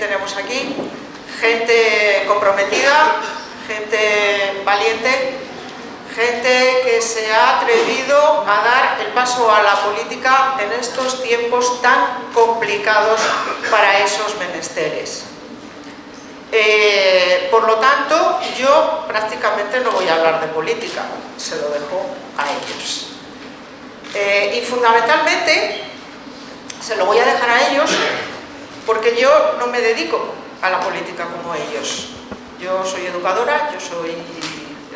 tenemos aquí. Gente comprometida, gente valiente, gente que se ha atrevido a dar el paso a la política en estos tiempos tan complicados para esos menesteres. Eh, por lo tanto, yo prácticamente no voy a hablar de política, se lo dejo a ellos. Eh, y fundamentalmente, se lo voy a dejar a ellos porque yo no me dedico a la política como ellos. Yo soy educadora, yo soy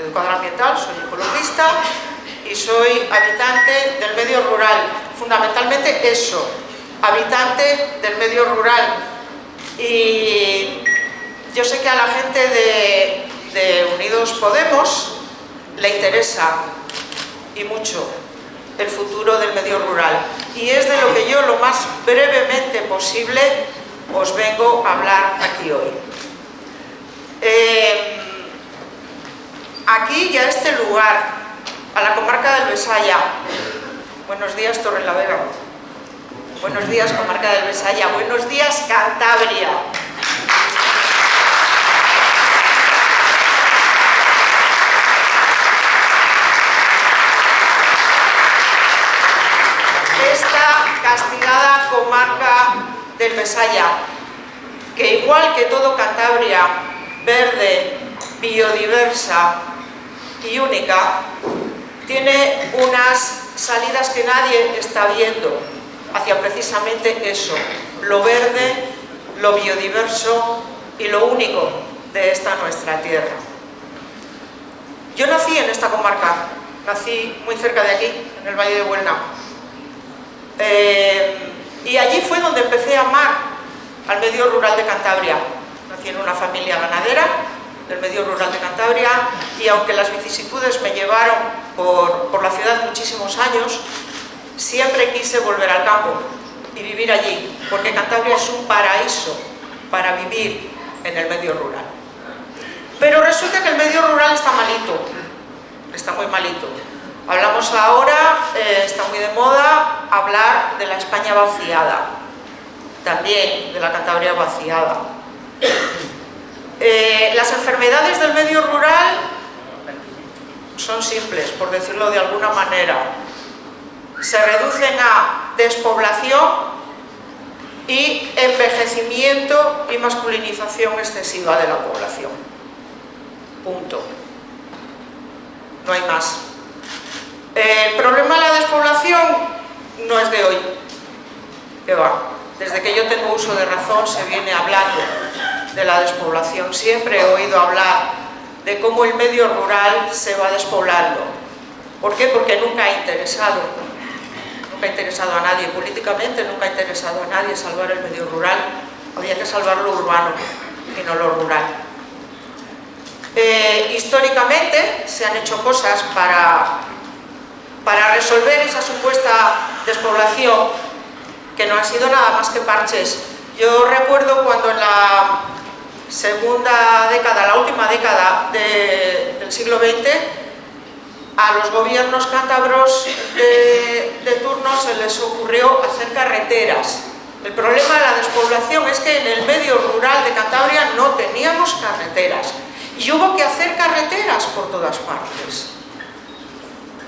educadora ambiental, soy ecologista y soy habitante del medio rural. Fundamentalmente eso, habitante del medio rural. Y yo sé que a la gente de, Unidos Podemos le interesa y mucho el futuro del medio rural. Y es de lo que yo lo más brevemente posible os vengo a hablar aquí hoy. Eh, aquí y a este lugar, a la comarca del Besaya. Buenos días Torrelavega. Buenos días comarca del Besaya. Buenos días Cantabria. Esta castigada comarca del Besaya, que igual que todo Cantabria, verde, biodiversa, y única, tiene unas salidas que nadie está viendo hacia precisamente eso, lo verde, lo biodiverso y lo único de esta nuestra tierra. Yo nací en esta comarca, nací muy cerca de aquí, en el Valle de Buelna. Eh, y allí fue donde empecé a amar al medio rural de Cantabria. Nací en una familia ganadera, del medio rural de Cantabria y aunque las vicisitudes me llevaron por, la ciudad muchísimos años, siempre quise volver al campo y vivir allí, porque Cantabria es un paraíso para vivir en el medio rural. Pero resulta que el medio rural está malito, está muy malito. Hablamos ahora, eh, está muy de moda, hablar de la España vaciada, también de la Cantabria vaciada. Eh, las enfermedades del medio rural son simples, por decirlo de alguna manera. Se reducen a despoblación y envejecimiento y masculinización excesiva de la población. Punto. No hay más. El problema de la despoblación no es de hoy. Desde que yo tengo uso de razón se viene hablando de la despoblación. Siempre he oído hablar de cómo el medio rural se va despoblando. ¿Por qué? Porque nunca ha interesado, nunca ha interesado a nadie, políticamente nunca ha interesado a nadie salvar el medio rural, había que salvar lo urbano y no lo rural. Eh, históricamente se han hecho cosas para, para resolver esa supuesta despoblación que no han sido nada más que parches. Yo recuerdo cuando en la segunda década, la última década del siglo XX, a los gobiernos cántabros de, turno se les ocurrió hacer carreteras. El problema de la despoblación es que en el medio rural de Cantabria no teníamos carreteras y hubo que hacer carreteras por todas partes.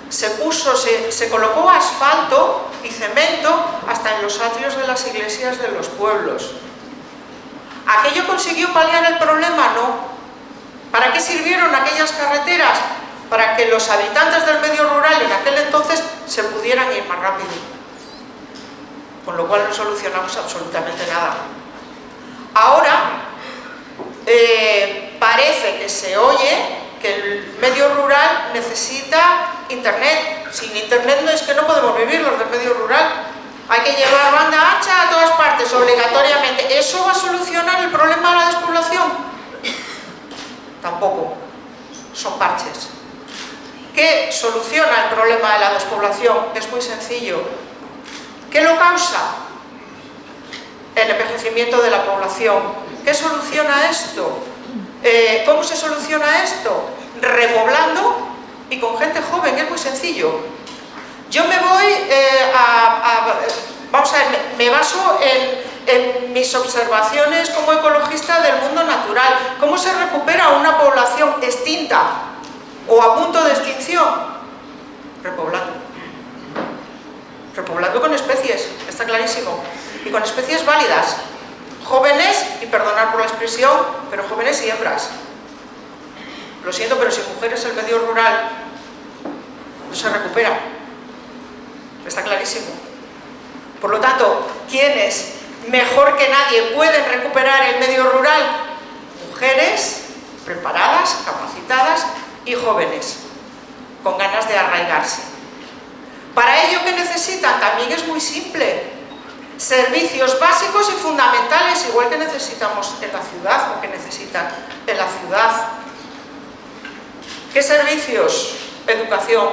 Se puso, se, colocó asfalto y cemento hasta en los atrios de las iglesias de los pueblos. ¿Aquello consiguió paliar el problema? No. ¿Para qué sirvieron aquellas carreteras? Para que los habitantes del medio rural en aquel entonces se pudieran ir más rápido. con lo cual no solucionamos absolutamente nada. Ahora eh, parece que se oye que el medio rural necesita internet. Sin internet no es que no podemos vivir los del medio rural. Hay que llevar banda ancha a todas partes, obligatoriamente. ¿Eso va a solucionar el problema de la despoblación? Tampoco. Son parches. ¿Qué soluciona el problema de la despoblación? Es muy sencillo. ¿Qué lo causa? El envejecimiento de la población. ¿Qué soluciona esto? Eh, ¿Cómo se soluciona esto? Repoblando y con gente joven, es muy sencillo. Yo me voy eh, a, Vamos a ver, me baso en, mis observaciones como ecologista del mundo natural. ¿Cómo se recupera una población extinta o a punto de extinción? Repoblando. Repoblando con especies, está clarísimo. Y con especies válidas. Jóvenes, y perdonar por la expresión, pero jóvenes y hembras. Lo siento, pero si mujeres el medio rural no se recupera. Está clarísimo. Por lo tanto, ¿quiénes mejor que nadie pueden recuperar el medio rural? Mujeres preparadas, capacitadas y jóvenes, con ganas de arraigarse. Para ello, ¿qué necesitan? También es muy simple. Servicios básicos y fundamentales, igual que necesitamos en la ciudad o que necesitan en la ciudad. ¿Qué servicios? Educación,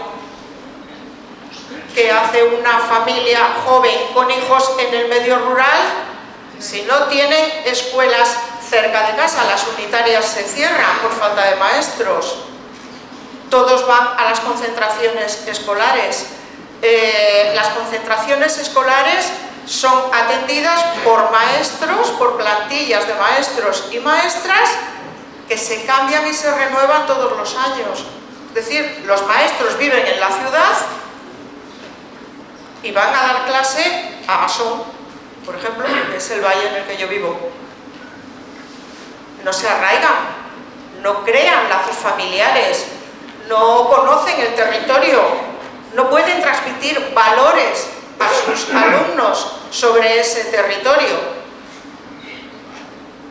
¿Qué hace una familia joven con hijos en el medio rural? Si no tienen escuelas cerca de casa, las unitarias se cierran por falta de maestros. Todos van a las concentraciones escolares. Eh, las concentraciones escolares son atendidas por maestros, por plantillas de maestros y maestras que se cambian y se renuevan todos los años. Es decir, los maestros viven en la ciudad y van a dar clase a Asón, por ejemplo, que es el valle en el que yo vivo. No se arraigan, no crean lazos familiares, no conocen el territorio, no pueden transmitir valores a sus alumnos sobre ese territorio.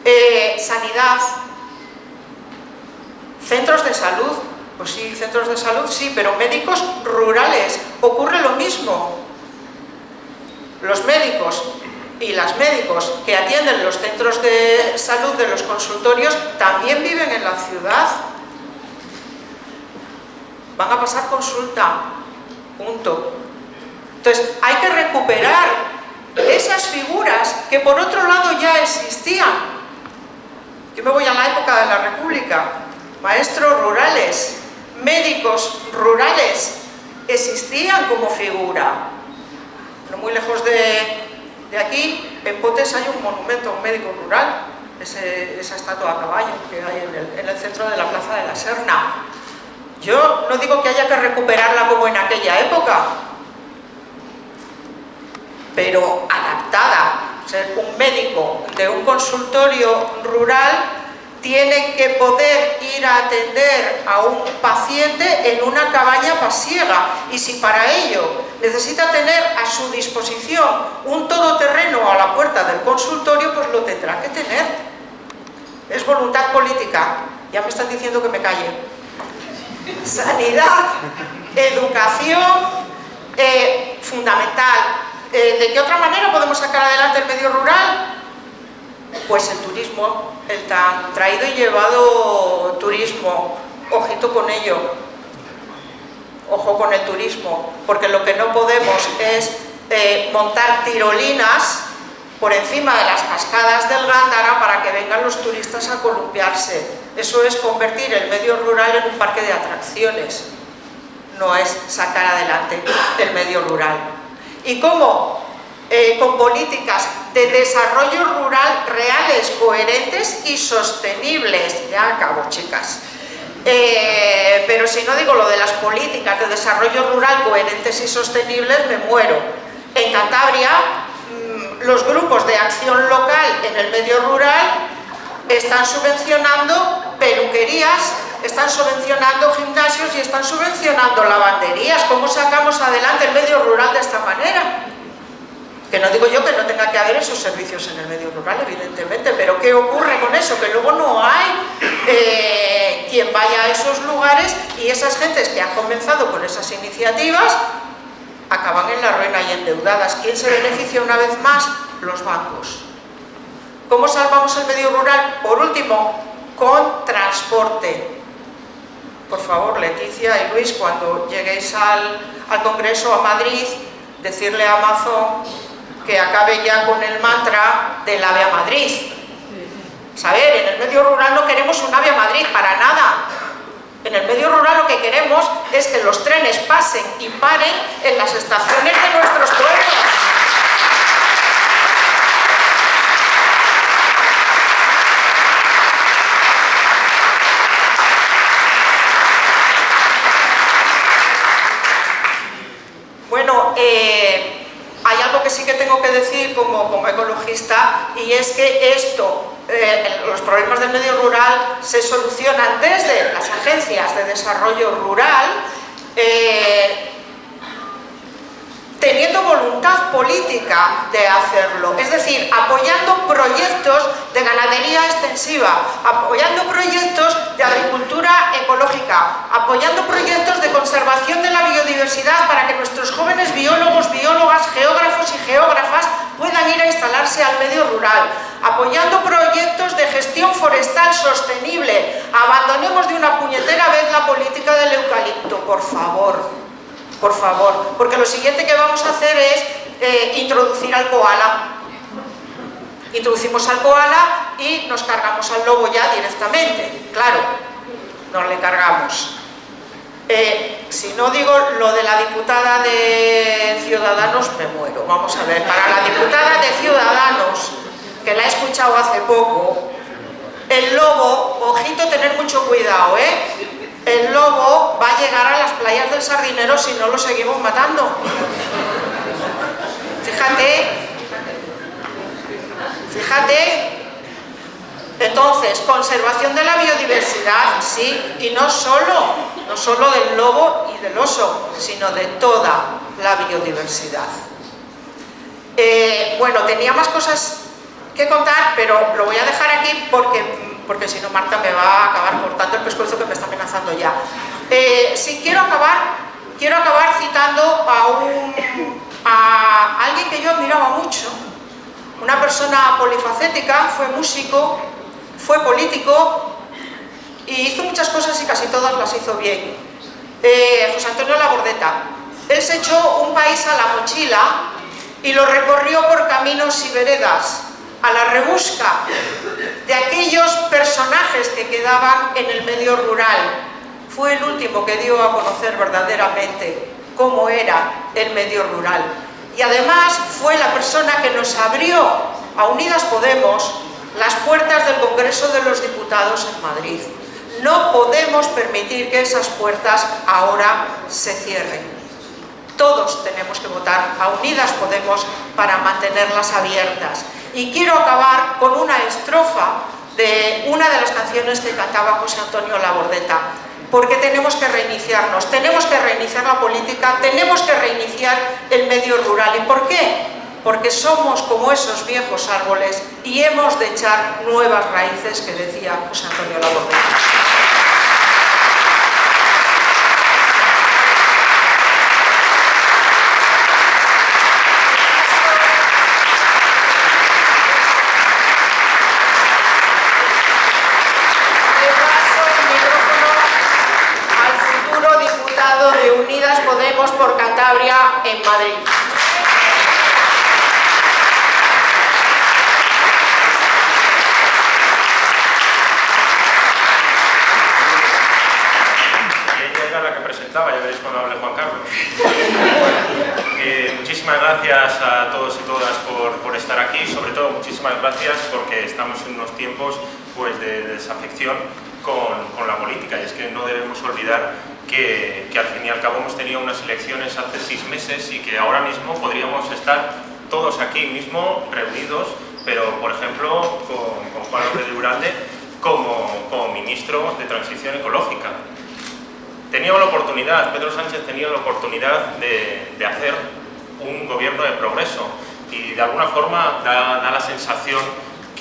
Eh, sanidad, centros de salud, pues sí, centros de salud sí, pero médicos rurales, ocurre lo mismo los médicos y las médicos que atienden los centros de salud de los consultorios también viven en la ciudad. Van a pasar consulta, punto. Entonces, hay que recuperar esas figuras que por otro lado ya existían. Yo me voy a la época de la República. Maestros rurales, médicos rurales, existían como figura muy lejos de, aquí, en Potes hay un monumento a un médico rural, esa estatua a caballo que hay en el, centro de la Plaza de la Serna. Yo no digo que haya que recuperarla como en aquella época, pero adaptada. Ser un médico de un consultorio rural tiene que poder ir a atender a un paciente en una cabaña pasiega y si para ello necesita tener a su disposición un todoterreno a la puerta del consultorio, pues lo tendrá que tener. Es voluntad política. Ya me están diciendo que me calle. Sanidad, educación, eh, fundamental. Eh, ¿De qué otra manera podemos sacar adelante el medio rural? Pues el turismo, el tan traído y llevado turismo, ojito con ello, ojo con el turismo, porque lo que no podemos es eh, montar tirolinas por encima de las cascadas del Gándara para que vengan los turistas a columpiarse. Eso es convertir el medio rural en un parque de atracciones, no es sacar adelante el medio rural. ¿Y cómo? Eh, con políticas de desarrollo rural reales, coherentes y sostenibles. Ya acabo, chicas. Eh, pero si no digo lo de las políticas de desarrollo rural coherentes y sostenibles, me muero. En Cantabria, mm, los grupos de acción local en el medio rural están subvencionando peluquerías, están subvencionando gimnasios y están subvencionando lavanderías. ¿Cómo sacamos adelante el medio rural de esta manera? Que no digo yo que no tenga que haber esos servicios en el medio rural, evidentemente, pero ¿qué ocurre con eso? Que luego no hay eh, quien vaya a esos lugares y esas gentes que han comenzado con esas iniciativas acaban en la ruina y endeudadas. ¿Quién se beneficia una vez más? Los bancos. ¿Cómo salvamos el medio rural? Por último, con transporte. Por favor, Leticia y Luis, cuando lleguéis al, al Congreso a Madrid, decirle a Amazon que acabe ya con el mantra del AVE a Madrid. Saber, en el medio rural no queremos un AVE a Madrid, para nada. En el medio rural lo que queremos es que los trenes pasen y paren en las estaciones de nuestros pueblos. Bueno, eh, hay algo que sí que tengo que decir como, como ecologista y es que esto, eh, los problemas del medio rural se solucionan desde las agencias de desarrollo rural eh, teniendo voluntad política de hacerlo, es decir, apoyando proyectos de ganadería extensiva, apoyando proyectos de agricultura ecológica, apoyando proyectos de conservación de la biodiversidad para que nuestros jóvenes biólogos, biólogas, geógrafos y geógrafas puedan ir a instalarse al medio rural, apoyando proyectos de gestión forestal sostenible, abandonemos de una puñetera vez la política del eucalipto, por favor, por favor, porque lo siguiente que vamos a hacer es eh, introducir al koala. Introducimos al koala y nos cargamos al lobo ya directamente, claro, nos le cargamos. Eh, si no digo lo de la diputada de Ciudadanos, me muero. Vamos a ver, para la diputada de Ciudadanos, que la he escuchado hace poco, el lobo, ojito, tener mucho cuidado, ¿eh? El lobo va a llegar a las playas del Sardinero si no lo seguimos matando. Fíjate, fíjate. Entonces, conservación de la biodiversidad, sí, y no solo, no solo del lobo y del oso, sino de toda la biodiversidad. Eh, bueno, tenía más cosas que contar, pero lo voy a dejar aquí porque porque si no Marta me va a acabar cortando el pescuezo que me está amenazando ya. Eh, si quiero acabar, quiero acabar citando a, un, a alguien que yo admiraba mucho, una persona polifacética, fue músico, fue político y hizo muchas cosas y casi todas las hizo bien. Eh, José Antonio Labordeta. Él se echó un país a la mochila y lo recorrió por caminos y veredas a la rebusca de aquellos personajes que quedaban en el medio rural. Fue el último que dio a conocer verdaderamente cómo era el medio rural. Y además fue la persona que nos abrió a Unidas Podemos las puertas del Congreso de los Diputados en Madrid. No podemos permitir que esas puertas ahora se cierren. Todos tenemos que votar a Unidas Podemos para mantenerlas abiertas. Y quiero acabar con una estrofa de una de las canciones que cantaba José Antonio Labordeta, porque tenemos que reiniciarnos, tenemos que reiniciar la política, tenemos que reiniciar el medio rural. ¿Y por qué? Porque somos como esos viejos árboles y hemos de echar nuevas raíces que decía José Antonio Labordeta. Por Cantabria en Madrid. ella era la que presentaba, ya veréis cuando hable Juan Carlos. muchísimas gracias a todos y todas por, estar aquí, sobre todo muchísimas gracias porque estamos en unos tiempos pues, de, desafección con, con, la política y es que no debemos olvidar que, al fin y al cabo hemos tenido unas elecciones hace seis meses y que ahora mismo podríamos estar todos aquí mismo reunidos, pero por ejemplo con, Juan López de Uralde como, como ministro de Transición Ecológica. Teníamos la oportunidad, Pedro Sánchez tenía la oportunidad de, de hacer un gobierno de progreso, y de alguna forma da, la sensación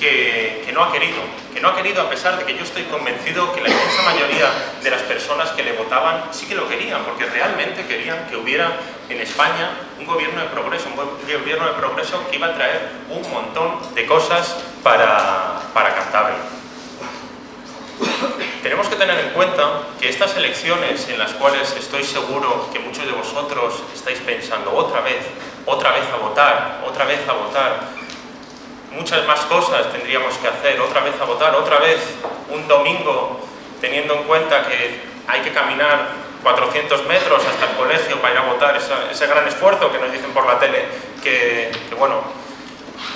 que, no ha querido, que no ha querido a pesar de que yo estoy convencido que la inmensa mayoría de las personas que le votaban sí que lo querían, porque realmente querían que hubiera en España un gobierno de progreso, un gobierno de progreso que iba a traer un montón de cosas para, para Cantabria. Tenemos que tener en cuenta que estas elecciones en las cuales estoy seguro que muchos de vosotros estáis pensando otra vez, otra vez a votar, otra vez a votar, muchas más cosas tendríamos que hacer, otra vez a votar, otra vez un domingo, teniendo en cuenta que hay que caminar 400 metros hasta el colegio para ir a votar, ese, gran esfuerzo que nos dicen por la tele, que, bueno,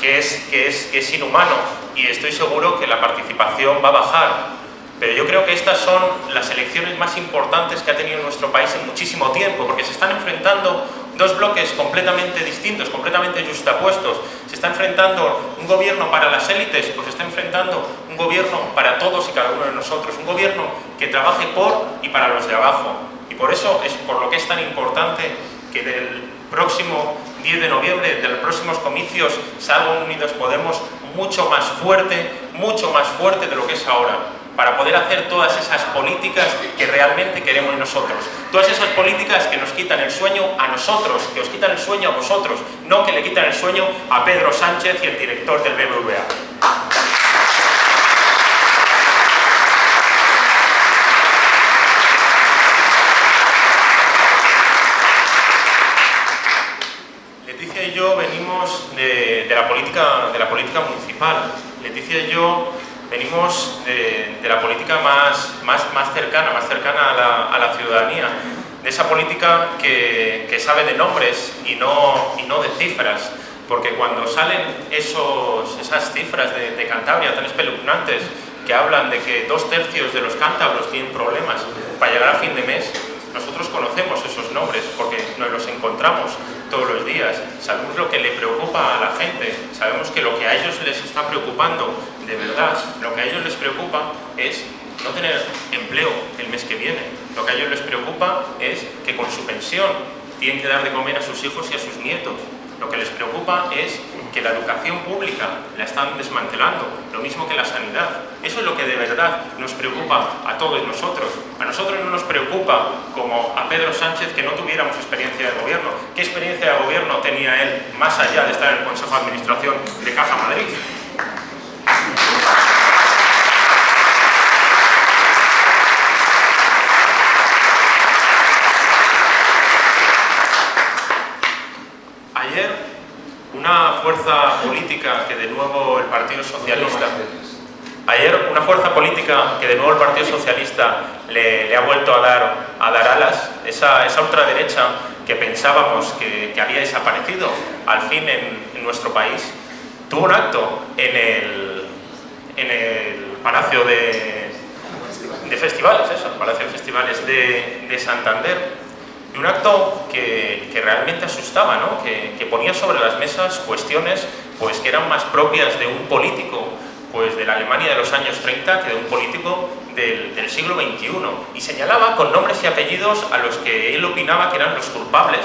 que es, que, es, que es inhumano. Y estoy seguro que la participación va a bajar. Pero yo creo que estas son las elecciones más importantes que ha tenido nuestro país en muchísimo tiempo, porque se están enfrentando dos bloques completamente distintos, completamente justapuestos. Se está enfrentando un gobierno para las élites, pues se está enfrentando un gobierno para todos y cada uno de nosotros. Un gobierno que trabaje por y para los de abajo. Y por eso es por lo que es tan importante que del próximo 10 de noviembre, de los próximos comicios, salga Unidos Podemos mucho más fuerte, mucho más fuerte de lo que es ahora para poder hacer todas esas políticas que realmente queremos nosotros. Todas esas políticas que nos quitan el sueño a nosotros, que os quitan el sueño a vosotros, no que le quitan el sueño a Pedro Sánchez y el director del BBVA. Leticia y yo venimos de, la, política, de la política municipal. Leticia y yo venimos de, la política más, más, más, cercana, más cercana a la, a la ciudadanía, de esa política que, que, sabe de nombres y no, y no de cifras, porque cuando salen esos, esas cifras de, de Cantabria tan espeluznantes que hablan de que dos tercios de los cántabros tienen problemas para llegar a fin de mes, nosotros conocemos esos nombres porque nos los encontramos todos los días, sabemos lo que le preocupa a la gente, sabemos que lo que a ellos les está preocupando de verdad, lo que a ellos les preocupa es no tener empleo el mes que viene, lo que a ellos les preocupa es que con su pensión tienen que dar de comer a sus hijos y a sus nietos, lo que les preocupa es que la educación pública la están desmantelando, lo mismo que la sanidad. Eso es lo que de verdad nos preocupa a todos nosotros. A nosotros no nos preocupa, como a Pedro Sánchez, que no tuviéramos experiencia de gobierno. ¿Qué experiencia de gobierno tenía él más allá de estar en el Consejo de Administración de Caja Madrid? Fuerza política que de nuevo el Partido Socialista... Ayer una fuerza política que de nuevo el Partido Socialista le, ha vuelto a dar, a dar alas, esa, esa ultraderecha que pensábamos que, había desaparecido al fin en, nuestro país, tuvo un acto en el, en el Palacio de, de Festivales, eso, el Palacio de Festivales de, de Santander, y un acto que, realmente asustaba, ¿no? que, ponía sobre las mesas cuestiones pues, que eran más propias de un político pues, de la Alemania de los años 30 que de un político del, siglo XXI. Y señalaba con nombres y apellidos a los que él opinaba que eran los culpables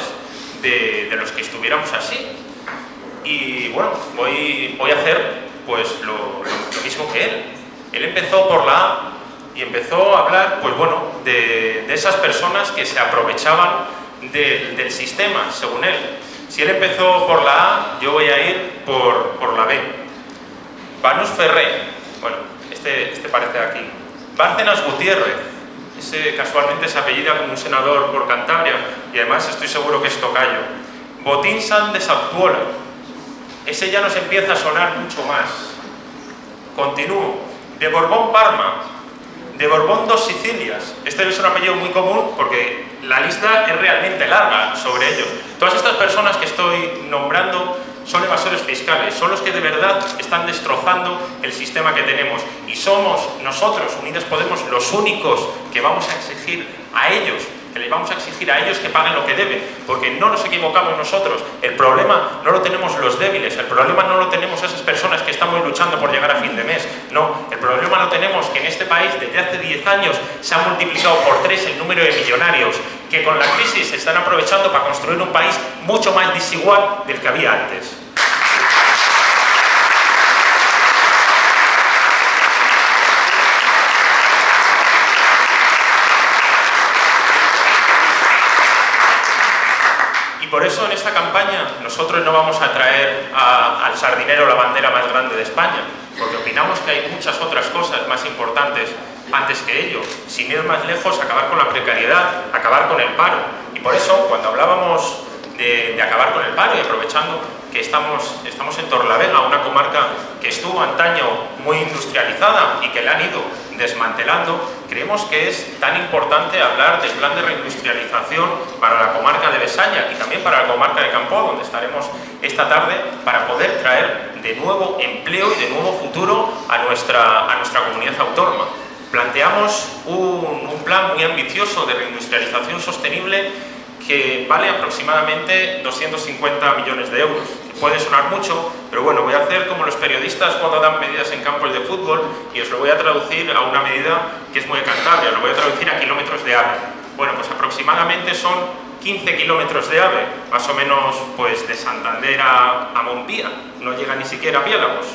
de, los que estuviéramos así. Y bueno, voy, voy a hacer pues, lo, lo mismo que él. Él empezó por la y empezó a hablar, pues bueno, de, esas personas que se aprovechaban del sistema, según él. Si él empezó por la A, yo voy a ir por, por la B. Banus Ferré, bueno, este, este parece aquí. Bárcenas Gutiérrez, ese casualmente se apellida como un senador por Cantabria y además estoy seguro que es tocayo. Botín San de Saptuola, ese ya nos empieza a sonar mucho más. Continúo. De Borbón Parma, de Borbón dos Sicilias. Este es un apellido muy común porque la lista es realmente larga sobre ellos. Todas estas personas que estoy nombrando son evasores fiscales, son los que de verdad están destrozando el sistema que tenemos y somos nosotros, Unidas Podemos, los únicos que vamos a exigir a ellos que les vamos a exigir a ellos que paguen lo que deben, porque no nos equivocamos nosotros. El problema no lo tenemos los débiles, el problema no lo tenemos esas personas que estamos luchando por llegar a fin de mes. No, el problema lo tenemos que en este país desde hace 10 años se ha multiplicado por 3 el número de millonarios que con la crisis se están aprovechando para construir un país mucho más desigual del que había antes. Eso en esta campaña nosotros no vamos a traer al sardinero la bandera más grande de España, porque opinamos que hay muchas otras cosas más importantes antes que ello. Sin ir más lejos, acabar con la precariedad, acabar con el paro. Y por eso, cuando hablábamos de, de acabar con el paro y aprovechando que estamos, estamos en Torlavega, una comarca que estuvo antaño muy industrializada y que la han ido desmantelando, creemos que es tan importante hablar del plan de reindustrialización para la comarca de Besaña y también para la comarca de Campo, donde estaremos esta tarde, para poder traer de nuevo empleo y de nuevo futuro a nuestra, a nuestra comunidad autónoma. Planteamos un, un plan muy ambicioso de reindustrialización sostenible que vale aproximadamente 250 millones de euros. Puede sonar mucho, pero bueno, voy a hacer como los periodistas cuando dan medidas en campos de fútbol y os lo voy a traducir a una medida que es muy Cantabria, lo voy a traducir a kilómetros de ave. Bueno, pues aproximadamente son 15 kilómetros de ave, más o menos pues de Santander a, a Montpía, no llega ni siquiera a Piélagos.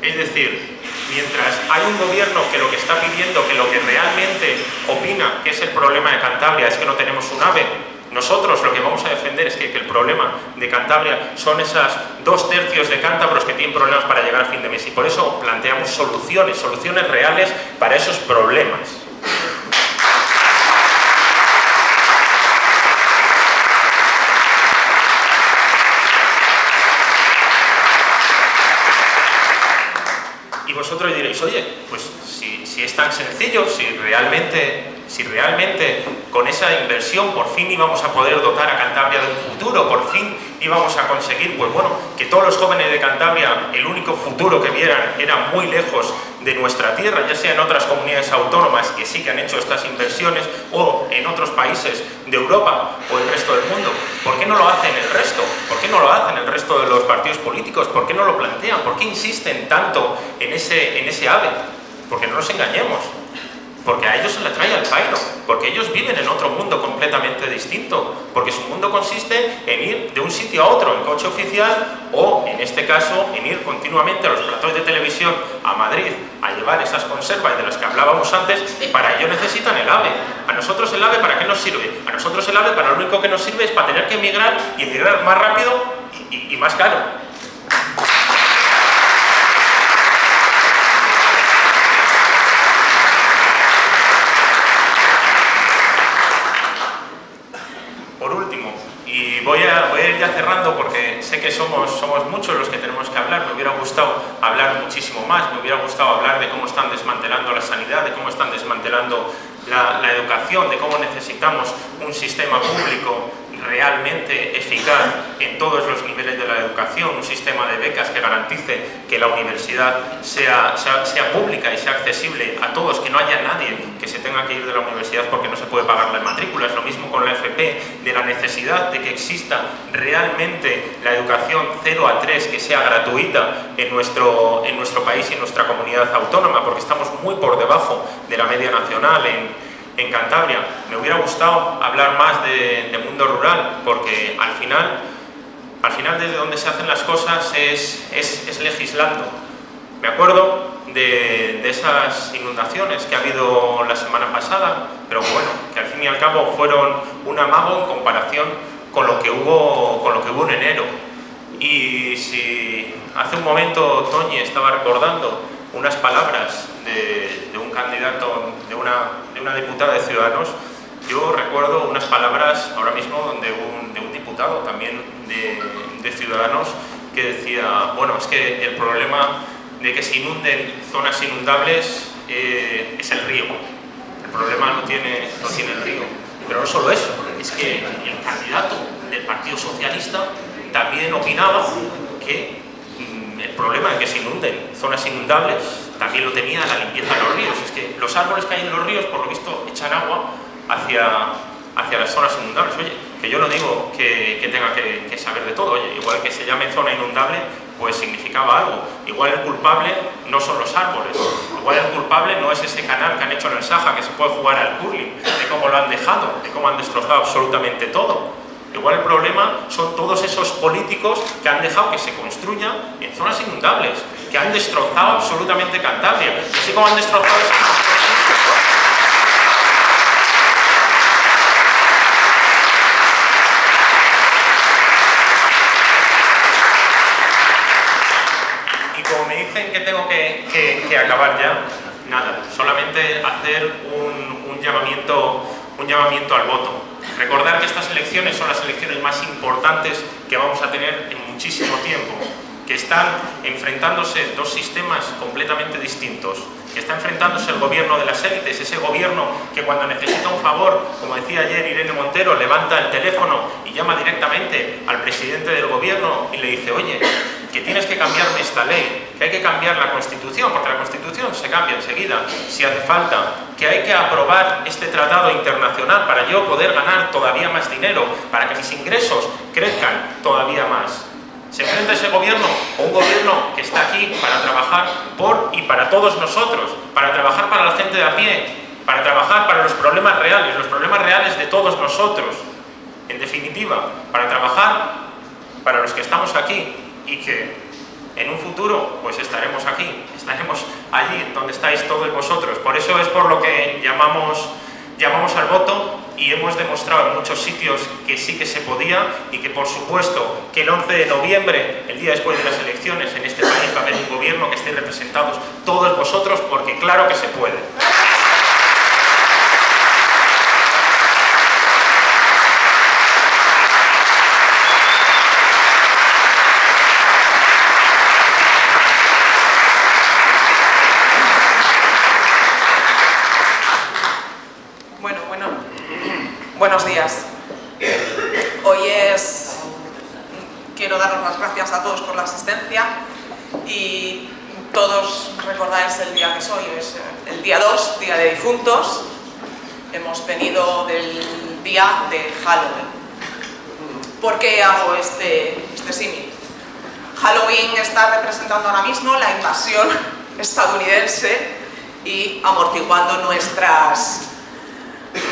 Es decir, mientras hay un gobierno que lo que está pidiendo, que lo que realmente opina que es el problema de Cantabria es que no tenemos un ave, nosotros lo que vamos a defender es que, el problema de Cantabria son esas dos tercios de cántabros que tienen problemas para llegar a fin de mes y por eso planteamos soluciones, soluciones reales para esos problemas. Y vosotros diréis, oye, pues si, si es tan sencillo, si realmente si realmente con esa inversión por fin íbamos a poder dotar a Cantabria de un futuro, por fin íbamos a conseguir, pues bueno, que todos los jóvenes de Cantabria el único futuro que vieran era muy lejos de nuestra tierra, ya sea en otras comunidades autónomas que sí que han hecho estas inversiones o en otros países de Europa o el resto del mundo. ¿Por qué no lo hacen el resto? ¿Por qué no lo hacen el resto de los partidos políticos? ¿Por qué no lo plantean? ¿Por qué insisten tanto en ese, en ese ave? Porque no nos engañemos, porque a ellos se les trae al pairo, porque ellos viven en otro mundo completamente distinto, porque su mundo consiste en ir de un sitio a otro en coche oficial o, en este caso, en ir continuamente a los platos de televisión a Madrid a llevar esas conservas de las que hablábamos antes y para ello necesitan el AVE. ¿A nosotros el AVE para qué nos sirve? A nosotros el AVE para lo único que nos sirve es para tener que emigrar y emigrar más rápido y, y más caro. Voy a, ir ya cerrando porque sé que somos, muchos los que tenemos que hablar. Me hubiera gustado hablar muchísimo más, me hubiera gustado hablar de cómo están desmantelando la sanidad, de cómo están desmantelando la, la educación, de cómo necesitamos un sistema público realmente eficaz en todos los niveles de la educación, un sistema de becas que garantice que la universidad sea, sea, pública y sea accesible a todos, que no haya nadie que se tenga que ir de la universidad porque no se puede pagar la matrícula. Es lo mismo con la FP, de la necesidad de que exista realmente la educación 0 a 3 que sea gratuita en nuestro, en nuestro país y en nuestra comunidad autónoma, porque estamos muy por debajo de la media nacional en en Cantabria. Me hubiera gustado hablar más de, mundo rural, porque al final, al final desde donde se hacen las cosas es, es, legislando. Me acuerdo de, esas inundaciones que ha habido la semana pasada, pero bueno, que al fin y al cabo fueron un amago en comparación con lo que hubo, con lo que hubo en enero. Y si hace un momento Toñi estaba recordando unas palabras de, un candidato, de una, de una, diputada de Ciudadanos, yo recuerdo unas palabras ahora mismo de un, de un diputado también de, de, Ciudadanos que decía, bueno, es que el problema de que se inunden zonas inundables eh, es el río. El problema no tiene, no tiene el río. Pero no solo eso, es que el candidato del Partido Socialista también opinaba que mm, el problema de que se inunden zonas inundables también lo tenía la limpieza de los ríos. Es que los árboles que hay en los ríos, por lo visto, echan agua hacia, hacia las zonas inundables. Oye, que yo no digo que, tenga que, saber de todo. Oye, igual que se llame zona inundable, pues significaba algo. Igual el culpable no son los árboles. Igual el culpable no es ese canal que han hecho en el Saja, que se puede jugar al curling, de cómo lo han dejado, de cómo han destrozado absolutamente todo. Igual el problema son todos esos políticos que han dejado que se construya en zonas inundables, que han destrozado absolutamente Cantabria. Así como han destrozado... Y como me dicen que tengo que, que, acabar ya, nada, solamente hacer un, un, llamamiento, un llamamiento al voto. Recordar que estas elecciones son las elecciones más importantes que vamos a tener en muchísimo tiempo que están enfrentándose dos sistemas completamente distintos, que está enfrentándose el gobierno de las élites, ese gobierno que cuando necesita un favor, como decía ayer Irene Montero, levanta el teléfono y llama directamente al presidente del gobierno y le dice, oye, que tienes que cambiarme esta ley, que hay que cambiar la Constitución, porque la Constitución se cambia enseguida, si hace falta, que hay que aprobar este tratado internacional para yo poder ganar todavía más dinero, para que mis ingresos crezcan todavía más. ¿Se enfrenta ese gobierno o un gobierno que está aquí para trabajar por y para todos nosotros, para trabajar para la gente de a pie, para trabajar para los problemas reales, los problemas reales de todos nosotros? En definitiva, para trabajar para los que estamos aquí y que en un futuro pues estaremos aquí, estaremos allí donde estáis todos vosotros. Por eso es por lo que llamamos, llamamos al voto y hemos demostrado en muchos sitios que sí que se podía y que por supuesto que el 11 de noviembre, el día después de las elecciones, en este país va a haber un gobierno que esté representados todos vosotros porque claro que se puede. Buenos días. Hoy es... Quiero daros las gracias a todos por la asistencia y todos recordáis el día que soy, es el día 2, día de difuntos. Hemos venido del día de Halloween. ¿Por qué hago este, este símil? Halloween está representando ahora mismo la invasión estadounidense y amortiguando nuestras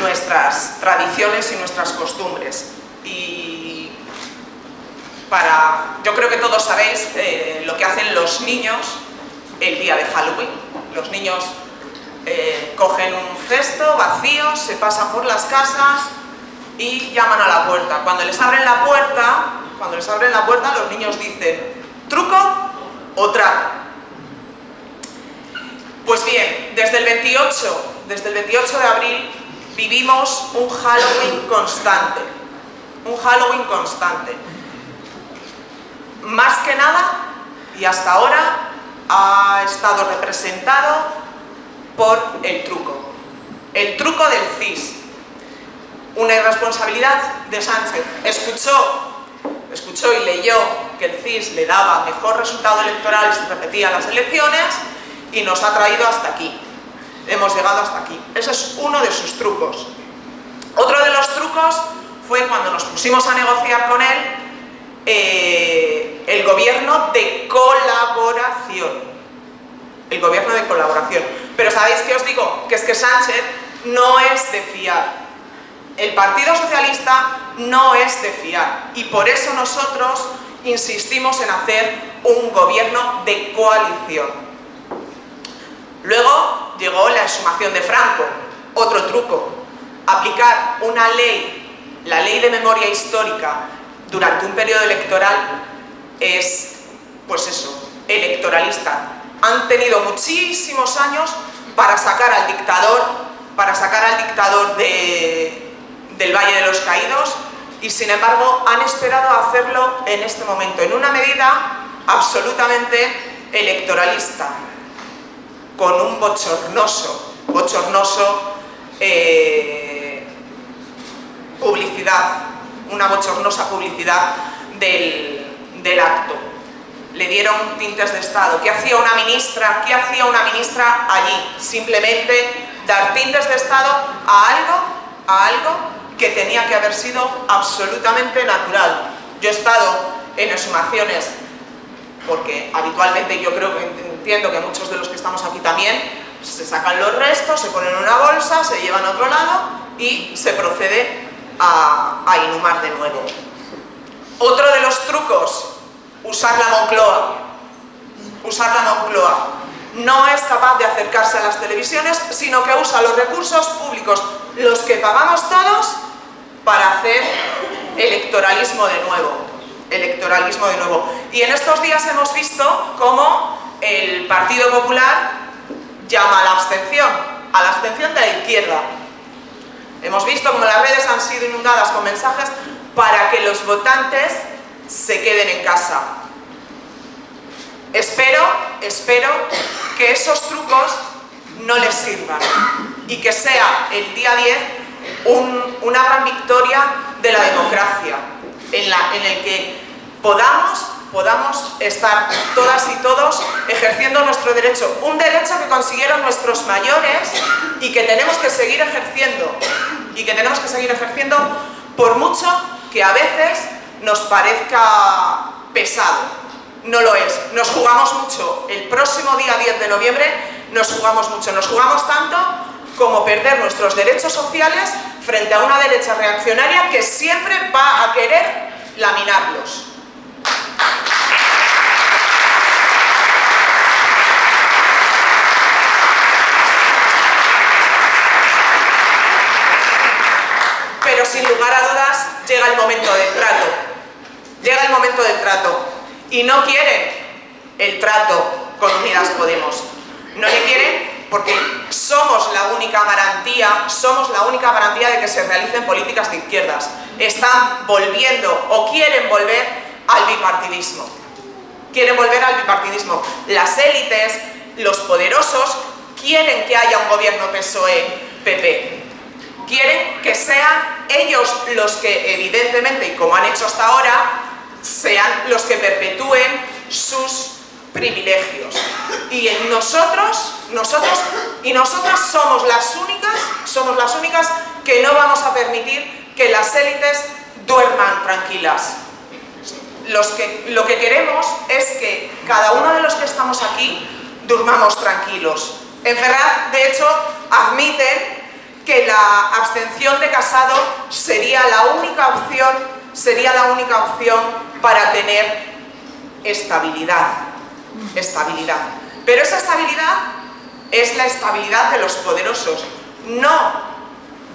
nuestras tradiciones y nuestras costumbres. Y para, yo creo que todos sabéis eh, lo que hacen los niños el día de Halloween. Los niños eh, cogen un cesto vacío, se pasan por las casas y llaman a la puerta. Cuando les abren la puerta, cuando les abren la puerta, los niños dicen truco o trato. Pues bien, desde el 28, desde el 28 de abril vivimos un Halloween constante, un Halloween constante. Más que nada, y hasta ahora, ha estado representado por el truco. El truco del CIS. Una irresponsabilidad de Sánchez. Escuchó, escuchó y leyó que el CIS le daba mejor resultado electoral si repetía las elecciones y nos ha traído hasta aquí hemos llegado hasta aquí. Ese es uno de sus trucos. Otro de los trucos fue cuando nos pusimos a negociar con él eh, el gobierno de colaboración. El gobierno de colaboración. Pero ¿sabéis qué os digo? Que es que Sánchez no es de fiar. El Partido Socialista no es de fiar. Y por eso nosotros insistimos en hacer un gobierno de coalición. Luego llegó la exhumación de Franco, otro truco, aplicar una ley, la ley de memoria histórica, durante un periodo electoral es, pues eso, electoralista. Han tenido muchísimos años para sacar al dictador, para sacar al dictador del Valle de los Caídos y sin embargo han esperado hacerlo en este momento, en una medida absolutamente electoralista con un bochornoso, bochornoso eh, publicidad, una bochornosa publicidad del, acto. Le dieron tintes de Estado. ¿Qué hacía una ministra? ¿Qué hacía una ministra allí? Simplemente dar tintes de Estado a algo, a algo que tenía que haber sido absolutamente natural. Yo he estado en exhumaciones porque habitualmente yo creo que entiendo que muchos de los que estamos aquí también se sacan los restos, se ponen en una bolsa, se llevan a otro lado y se procede a, a inhumar de nuevo. Otro de los trucos, usar la Moncloa. Usar la Moncloa. No es capaz de acercarse a las televisiones, sino que usa los recursos públicos, los que pagamos todos, para hacer electoralismo de nuevo electoralismo de nuevo. Y en estos días hemos visto cómo el Partido Popular llama a la abstención, a la abstención de la izquierda. Hemos visto como las redes han sido inundadas con mensajes para que los votantes se queden en casa. Espero, espero que esos trucos no les sirvan y que sea el día 10 una gran victoria de la democracia en, la, en el que podamos, podamos estar todas y todos ejerciendo nuestro derecho. Un derecho que consiguieron nuestros mayores y que tenemos que seguir ejerciendo. Y que tenemos que seguir ejerciendo por mucho que a veces nos parezca pesado. No lo es. Nos jugamos mucho. El próximo día 10 de noviembre nos jugamos mucho. Nos jugamos tanto como perder nuestros derechos sociales frente a una derecha reaccionaria que siempre va a querer laminarlos. Sin lugar a dudas llega el momento del trato. Llega el momento del trato. Y no quieren el trato con Unidas Podemos. No le quieren porque somos la única garantía, somos la única garantía de que se realicen políticas de izquierdas. Están volviendo o quieren volver al bipartidismo. Quieren volver al bipartidismo. Las élites, los poderosos, quieren que haya un gobierno PSOE-PP. Quieren que sean ellos los que, evidentemente, y como han hecho hasta ahora, sean los que perpetúen sus privilegios. Y nosotros, nosotros y nosotras somos las únicas, somos las únicas que no vamos a permitir que las élites duerman tranquilas. Lo que queremos es que cada uno de los que estamos aquí durmamos tranquilos. En Ferraz, de hecho, admiten que la abstención de Casado sería la única opción, sería la única opción para tener estabilidad. Estabilidad. Pero esa estabilidad es la estabilidad de los poderosos, no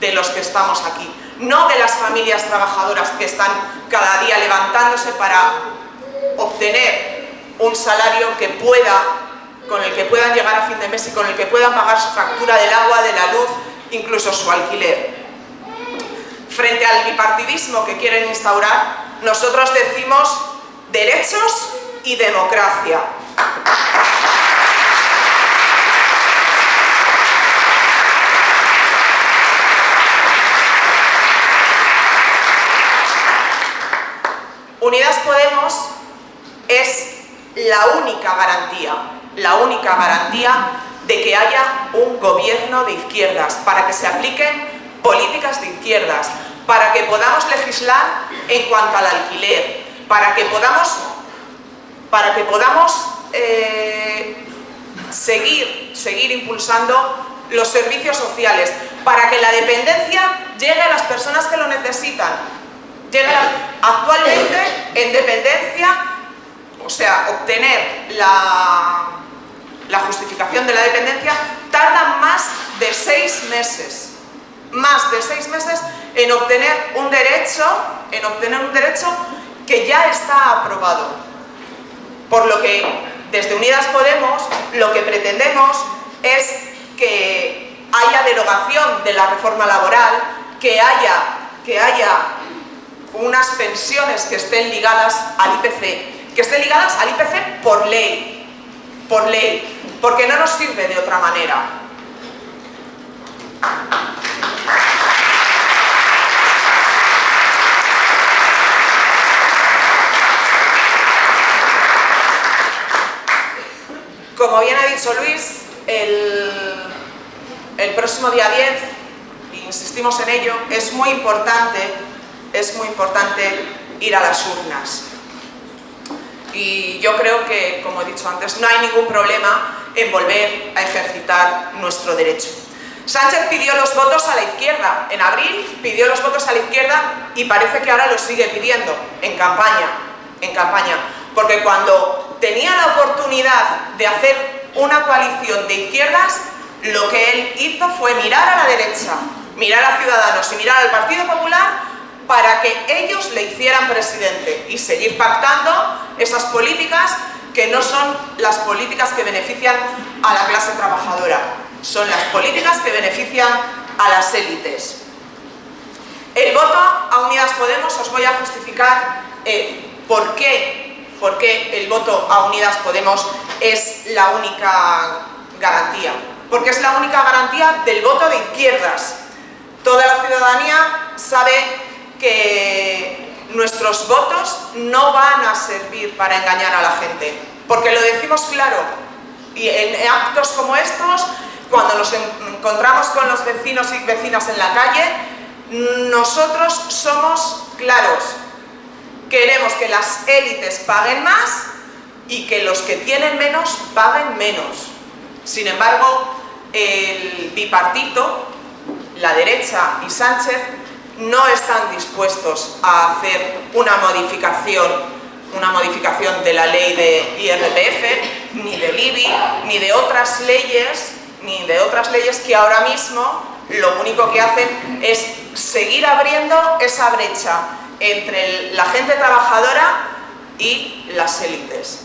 de los que estamos aquí, no de las familias trabajadoras que están cada día levantándose para obtener un salario que pueda, con el que puedan llegar a fin de mes y con el que puedan pagar su factura del agua, de la luz, incluso su alquiler. Frente al bipartidismo que quieren instaurar, nosotros decimos derechos y democracia. Unidas Podemos es la única garantía, la única garantía de que haya un gobierno de izquierdas, para que se apliquen políticas de izquierdas, para que podamos legislar en cuanto al alquiler, para que podamos, para que podamos eh, seguir, seguir impulsando los servicios sociales, para que la dependencia llegue a las personas que lo necesitan. Llegue actualmente, en dependencia, o sea, obtener la, la justificación de la dependencia tarda más de seis meses. Más de seis meses en obtener un derecho, en obtener un derecho que ya está aprobado. Por lo que desde Unidas Podemos lo que pretendemos es que haya derogación de la reforma laboral, que haya, que haya unas pensiones que estén ligadas al IPC, que estén ligadas al IPC por ley, por ley, porque no nos sirve de otra manera. Como bien ha dicho Luis, el, el próximo día 10, insistimos en ello, es muy importante, es muy importante ir a las urnas y yo creo que, como he dicho antes, no hay ningún problema en volver a ejercitar nuestro derecho. Sánchez pidió los votos a la izquierda, en abril pidió los votos a la izquierda y parece que ahora los sigue pidiendo en campaña, en campaña, porque cuando tenía la oportunidad de hacer una coalición de izquierdas, lo que él hizo fue mirar a la derecha, mirar a Ciudadanos y mirar al Partido Popular para que ellos le hicieran presidente y seguir pactando esas políticas que no son las políticas que benefician a la clase trabajadora, son las políticas que benefician a las élites. El voto a Unidas Podemos os voy a justificar eh, por, qué, por qué el voto a Unidas Podemos es la única garantía. Porque es la única garantía del voto de izquierdas. Toda la ciudadanía sabe que nuestros votos no van a servir para engañar a la gente. Porque lo decimos claro. Y en actos como estos, cuando nos encontramos con los vecinos y vecinas en la calle, nosotros somos claros. Queremos que las élites paguen más y que los que tienen menos paguen menos. Sin embargo, el bipartito, la derecha y Sánchez, no están dispuestos a hacer una modificación una modificación de la ley de IRPF, ni del IBI, ni de otras leyes, ni de otras leyes que ahora mismo lo único que hacen es seguir abriendo esa brecha entre la gente trabajadora y las élites.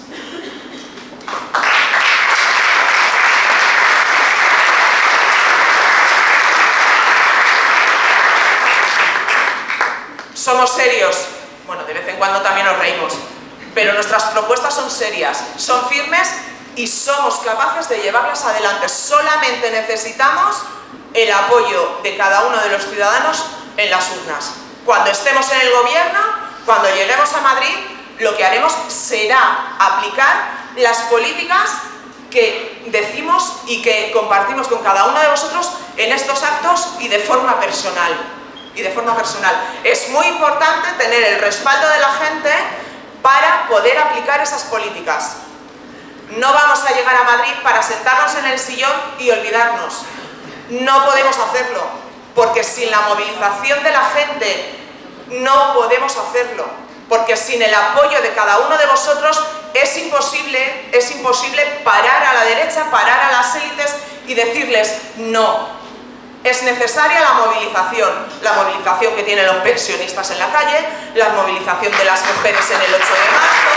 Somos serios, bueno, de vez en cuando también nos reímos, pero nuestras propuestas son serias, son firmes y somos capaces de llevarlas adelante. Solamente necesitamos el apoyo de cada uno de los ciudadanos en las urnas. Cuando estemos en el gobierno, cuando lleguemos a Madrid, lo que haremos será aplicar las políticas que decimos y que compartimos con cada uno de vosotros en estos actos y de forma personal. Y de forma personal. Es muy importante tener el respaldo de la gente para poder aplicar esas políticas. No vamos a llegar a Madrid para sentarnos en el sillón y olvidarnos. No podemos hacerlo, porque sin la movilización de la gente no podemos hacerlo, porque sin el apoyo de cada uno de vosotros es imposible, es imposible parar a la derecha, parar a las élites y decirles no. Es necesaria la movilización, la movilización que tienen los pensionistas en la calle, la movilización de las mujeres en el 8 de marzo,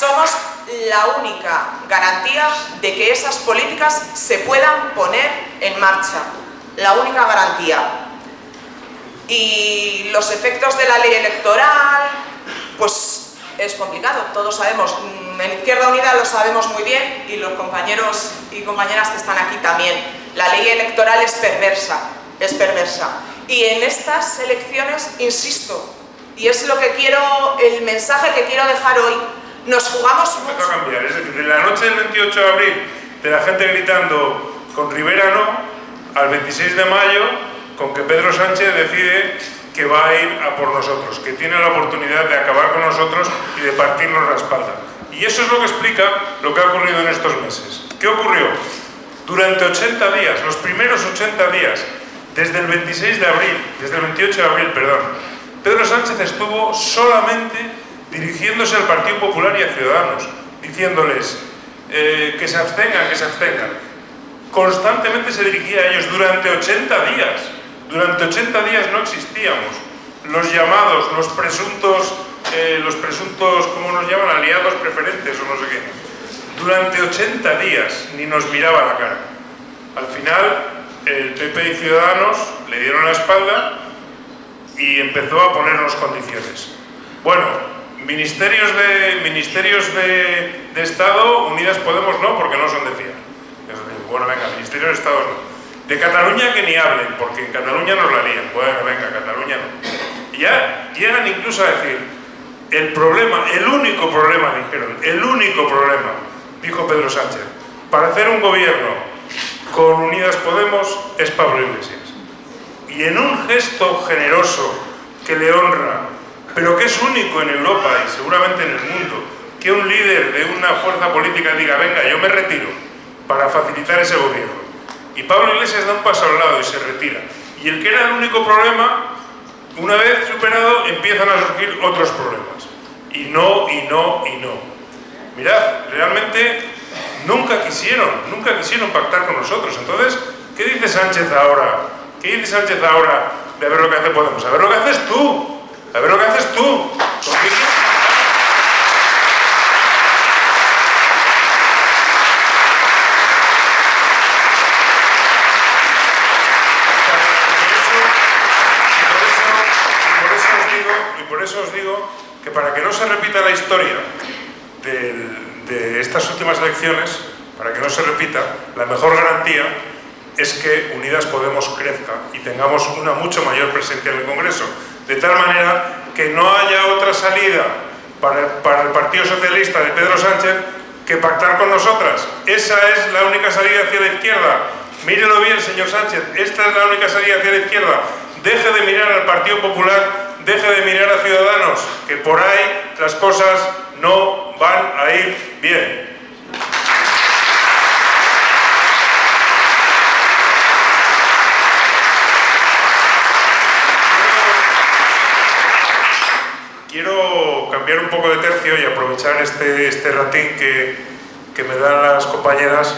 somos la única garantía de que esas políticas se puedan poner en marcha. La única garantía. Y los efectos de la ley electoral, pues es complicado, todos sabemos. En Izquierda Unida lo sabemos muy bien y los compañeros y compañeras que están aquí también. La ley electoral es perversa, es perversa. Y en estas elecciones, insisto, y es lo que quiero, el mensaje que quiero dejar hoy, nos jugamos mucho. a cambiar, es decir, de la noche del 28 de abril, de la gente gritando con Rivera no, al 26 de mayo, con que Pedro Sánchez decide que va a ir a por nosotros, que tiene la oportunidad de acabar con nosotros y de partirnos la espalda. Y eso es lo que explica lo que ha ocurrido en estos meses. ¿Qué ocurrió? Durante 80 días, los primeros 80 días, desde el 26 de abril, desde el 28 de abril, perdón, Pedro Sánchez estuvo solamente dirigiéndose al Partido Popular y a Ciudadanos, diciéndoles eh, que se abstengan, que se abstengan. Constantemente se dirigía a ellos durante 80 días. Durante 80 días no existíamos. Los llamados, los presuntos, eh, los presuntos, ¿cómo nos llaman? Aliados preferentes o no sé qué. Durante 80 días ni nos miraba la cara. Al final, el PP y Ciudadanos le dieron la espalda y empezó a ponernos condiciones. Bueno, Ministerios de, ministerios de, Estado, Unidas Podemos no, porque no son de fiar. Bueno, venga, Ministerios de Estado no. De Cataluña que ni hablen, porque en Cataluña nos la lían. Bueno, venga, Cataluña no. Y ya llegan incluso a decir, el problema, el único problema, dijeron, el único problema, dijo Pedro Sánchez, para hacer un gobierno con Unidas Podemos es Pablo Iglesias. Y en un gesto generoso que le honra pero que es único en Europa y seguramente en el mundo, que un líder de una fuerza política diga, venga, yo me retiro para facilitar ese gobierno. Y Pablo Iglesias da un paso al lado y se retira. Y el que era el único problema, una vez superado, empiezan a surgir otros problemas. Y no, y no, y no. Mirad, realmente nunca quisieron, nunca quisieron pactar con nosotros. Entonces, ¿Qué dice Sánchez ahora? ¿Qué dice Sánchez ahora de ver lo que hace Podemos? A ver lo que haces tú. A ver lo que haces tú. Eso os digo que para que no se repita la historia de estas últimas elecciones, para que no se repita, la mejor garantía es que Unidas Podemos crezca y tengamos una mucho mayor presencia en el Congreso. De tal manera que no haya otra salida para el, para el Partido Socialista de Pedro Sánchez que pactar con nosotras. Esa es la única salida hacia la izquierda. Mírelo bien, señor Sánchez, esta es la única salida hacia la izquierda. Deje de mirar al Partido Popular, deje de mirar a Ciudadanos, que por ahí las cosas no van a ir bien. Quiero cambiar un poco de tercio y aprovechar este, este ratín que, que me dan las compañeras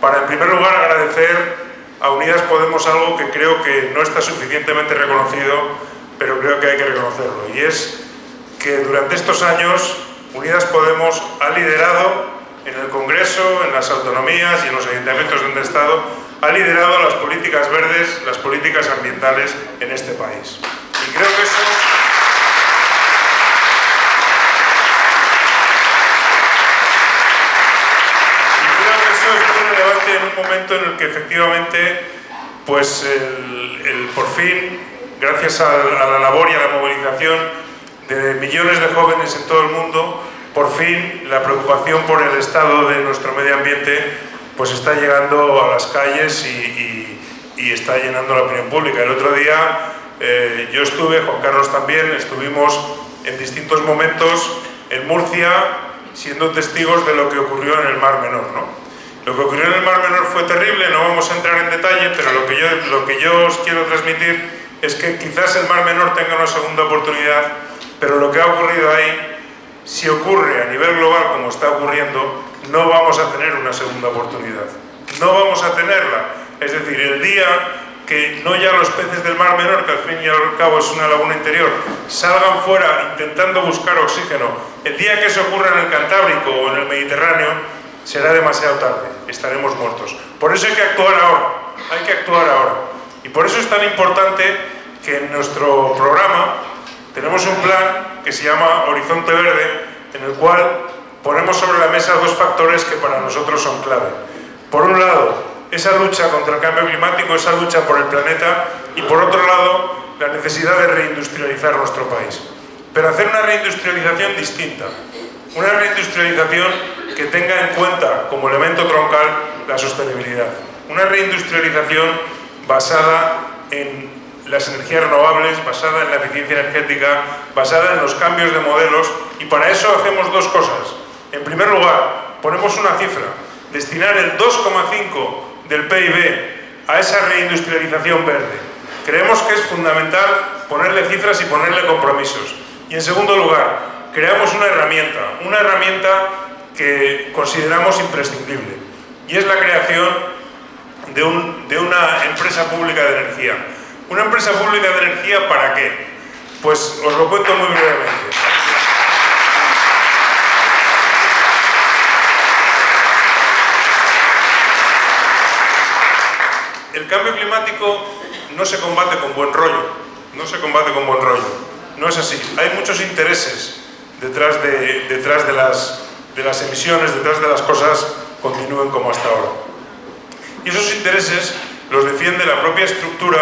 para en primer lugar agradecer a Unidas Podemos algo que creo que no está suficientemente reconocido, pero creo que hay que reconocerlo, y es que durante estos años Unidas Podemos ha liderado en el Congreso, en las autonomías y en los ayuntamientos donde ha estado, ha liderado las políticas verdes, las políticas ambientales en este país. Y creo que eso en un momento en el que efectivamente, pues el, por fin, gracias a, la labor y a la movilización de millones de jóvenes en todo el mundo, por fin la preocupación por el estado de nuestro medio ambiente pues está llegando a las calles y, está llenando la opinión pública. El otro día eh, yo estuve, Juan Carlos también, estuvimos en distintos momentos en Murcia siendo testigos de lo que ocurrió en el Mar Menor. ¿no? Lo que ocurrió en el Mar Menor fue terrible, no vamos a entrar en detalle, pero lo que yo, lo que yo os quiero transmitir es que quizás el Mar Menor tenga una segunda oportunidad, pero lo que ha ocurrido ahí, si ocurre a nivel global como está ocurriendo, no vamos a tener una segunda oportunidad. No vamos a tenerla. Es decir, el día que no ya los peces del Mar Menor, que al fin y al cabo es una laguna interior, salgan fuera intentando buscar oxígeno, el día que eso ocurra en el Cantábrico o en el Mediterráneo, será demasiado tarde, estaremos muertos. Por eso hay que actuar ahora, hay que actuar ahora. Y por eso es tan importante que en nuestro programa tenemos un plan que se llama Horizonte Verde, en el cual ponemos sobre la mesa dos factores que para nosotros son clave. Por un lado, esa lucha contra el cambio climático, esa lucha por el planeta, y por otro lado, la necesidad de reindustrializar nuestro país. Pero hacer una reindustrialización distinta, una reindustrialización que tenga en cuenta como elemento troncal la sostenibilidad. Una reindustrialización basada en las energías renovables, basada en la eficiencia energética, basada en los cambios de modelos y para eso hacemos dos cosas. En primer lugar, ponemos una cifra, destinar el 2,5 del PIB a esa reindustrialización verde. Creemos que es fundamental ponerle cifras y ponerle compromisos. Y en segundo lugar, creamos una herramienta, una herramienta que consideramos imprescindible y es la creación de, una empresa pública de energía. ¿Una empresa pública de energía para qué? Pues os lo cuento muy brevemente. El cambio climático no se combate con buen rollo, no se combate con buen rollo, no es así. Hay muchos intereses detrás de, detrás de las de las emisiones, detrás de las cosas, continúen como hasta ahora. Y esos intereses los defiende la propia estructura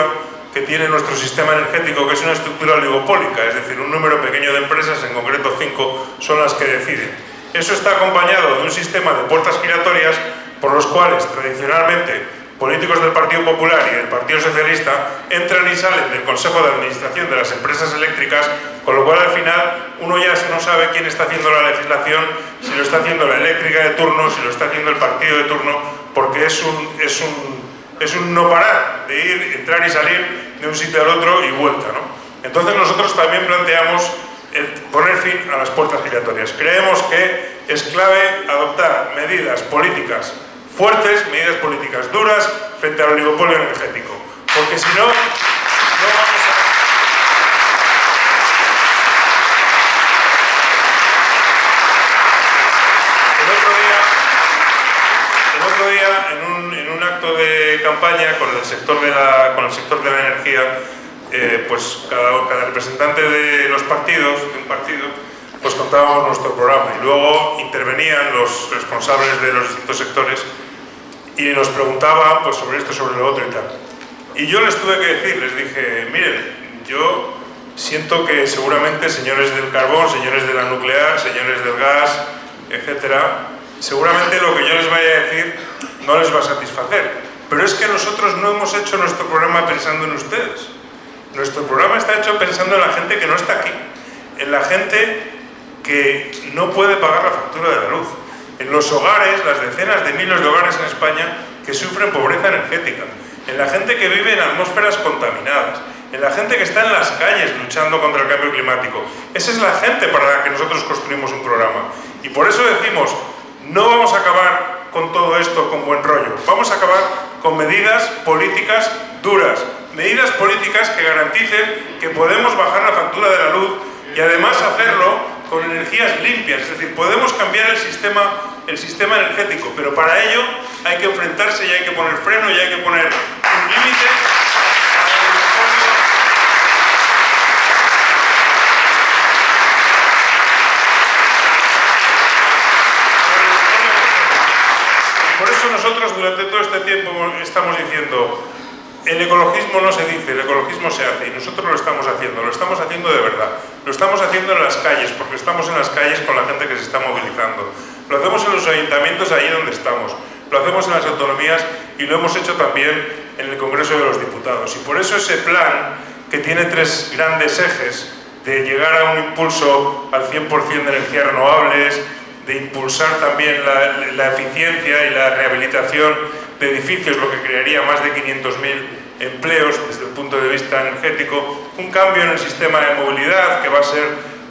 que tiene nuestro sistema energético, que es una estructura oligopólica, es decir, un número pequeño de empresas, en concreto cinco, son las que deciden. Eso está acompañado de un sistema de puertas giratorias por los cuales tradicionalmente políticos del Partido Popular y del Partido Socialista entran y salen del Consejo de Administración de las empresas eléctricas, con lo cual al final uno ya no sabe quién está haciendo la legislación, si lo está haciendo la eléctrica de turno, si lo está haciendo el partido de turno, porque es un, es un, es un no parar de ir, entrar y salir de un sitio al otro y vuelta. ¿no? Entonces nosotros también planteamos poner fin a las puertas giratorias. Creemos que es clave adoptar medidas políticas fuertes, medidas políticas duras, frente al oligopolio energético. Porque si no, no vamos a... El otro día, en, un, en un acto de campaña con el sector de la, con el sector de la energía, eh, pues cada, cada representante de los partidos, de un partido, pues contábamos nuestro programa y luego intervenían los responsables de los distintos sectores y nos preguntaban pues, sobre esto, sobre lo otro y tal. Y yo les tuve que decir, les dije, miren, yo siento que seguramente señores del carbón, señores de la nuclear, señores del gas, etcétera, seguramente lo que yo les vaya a decir no les va a satisfacer. Pero es que nosotros no hemos hecho nuestro programa pensando en ustedes. Nuestro programa está hecho pensando en la gente que no está aquí, en la gente que no puede pagar la factura de la luz, en los hogares, las decenas de miles de hogares en España que sufren pobreza energética, en la gente que vive en atmósferas contaminadas, en la gente que está en las calles luchando contra el cambio climático. Esa es la gente para la que nosotros construimos un programa. Y por eso decimos, no vamos a acabar con todo esto con buen rollo, vamos a acabar con medidas políticas duras, medidas políticas que garanticen que podemos bajar la factura de la luz y además hacerlo con energías limpias, es decir, podemos cambiar el sistema, el sistema energético, pero para ello hay que enfrentarse y hay que poner freno y hay que poner un límite Por eso nosotros durante todo este tiempo estamos diciendo el ecologismo no se dice, el ecologismo se hace y nosotros lo estamos haciendo, lo estamos haciendo de verdad. Lo estamos haciendo en las calles, porque estamos en las calles con la gente que se está movilizando. Lo hacemos en los ayuntamientos allí donde estamos. Lo hacemos en las autonomías y lo hemos hecho también en el Congreso de los Diputados. Y por eso ese plan, que tiene tres grandes ejes, de llegar a un impulso al 100% de energías renovables, de impulsar también la, la eficiencia y la rehabilitación de edificios, lo que crearía más de 500.000 empleos desde el punto de vista energético, un cambio en el sistema de movilidad que va a ser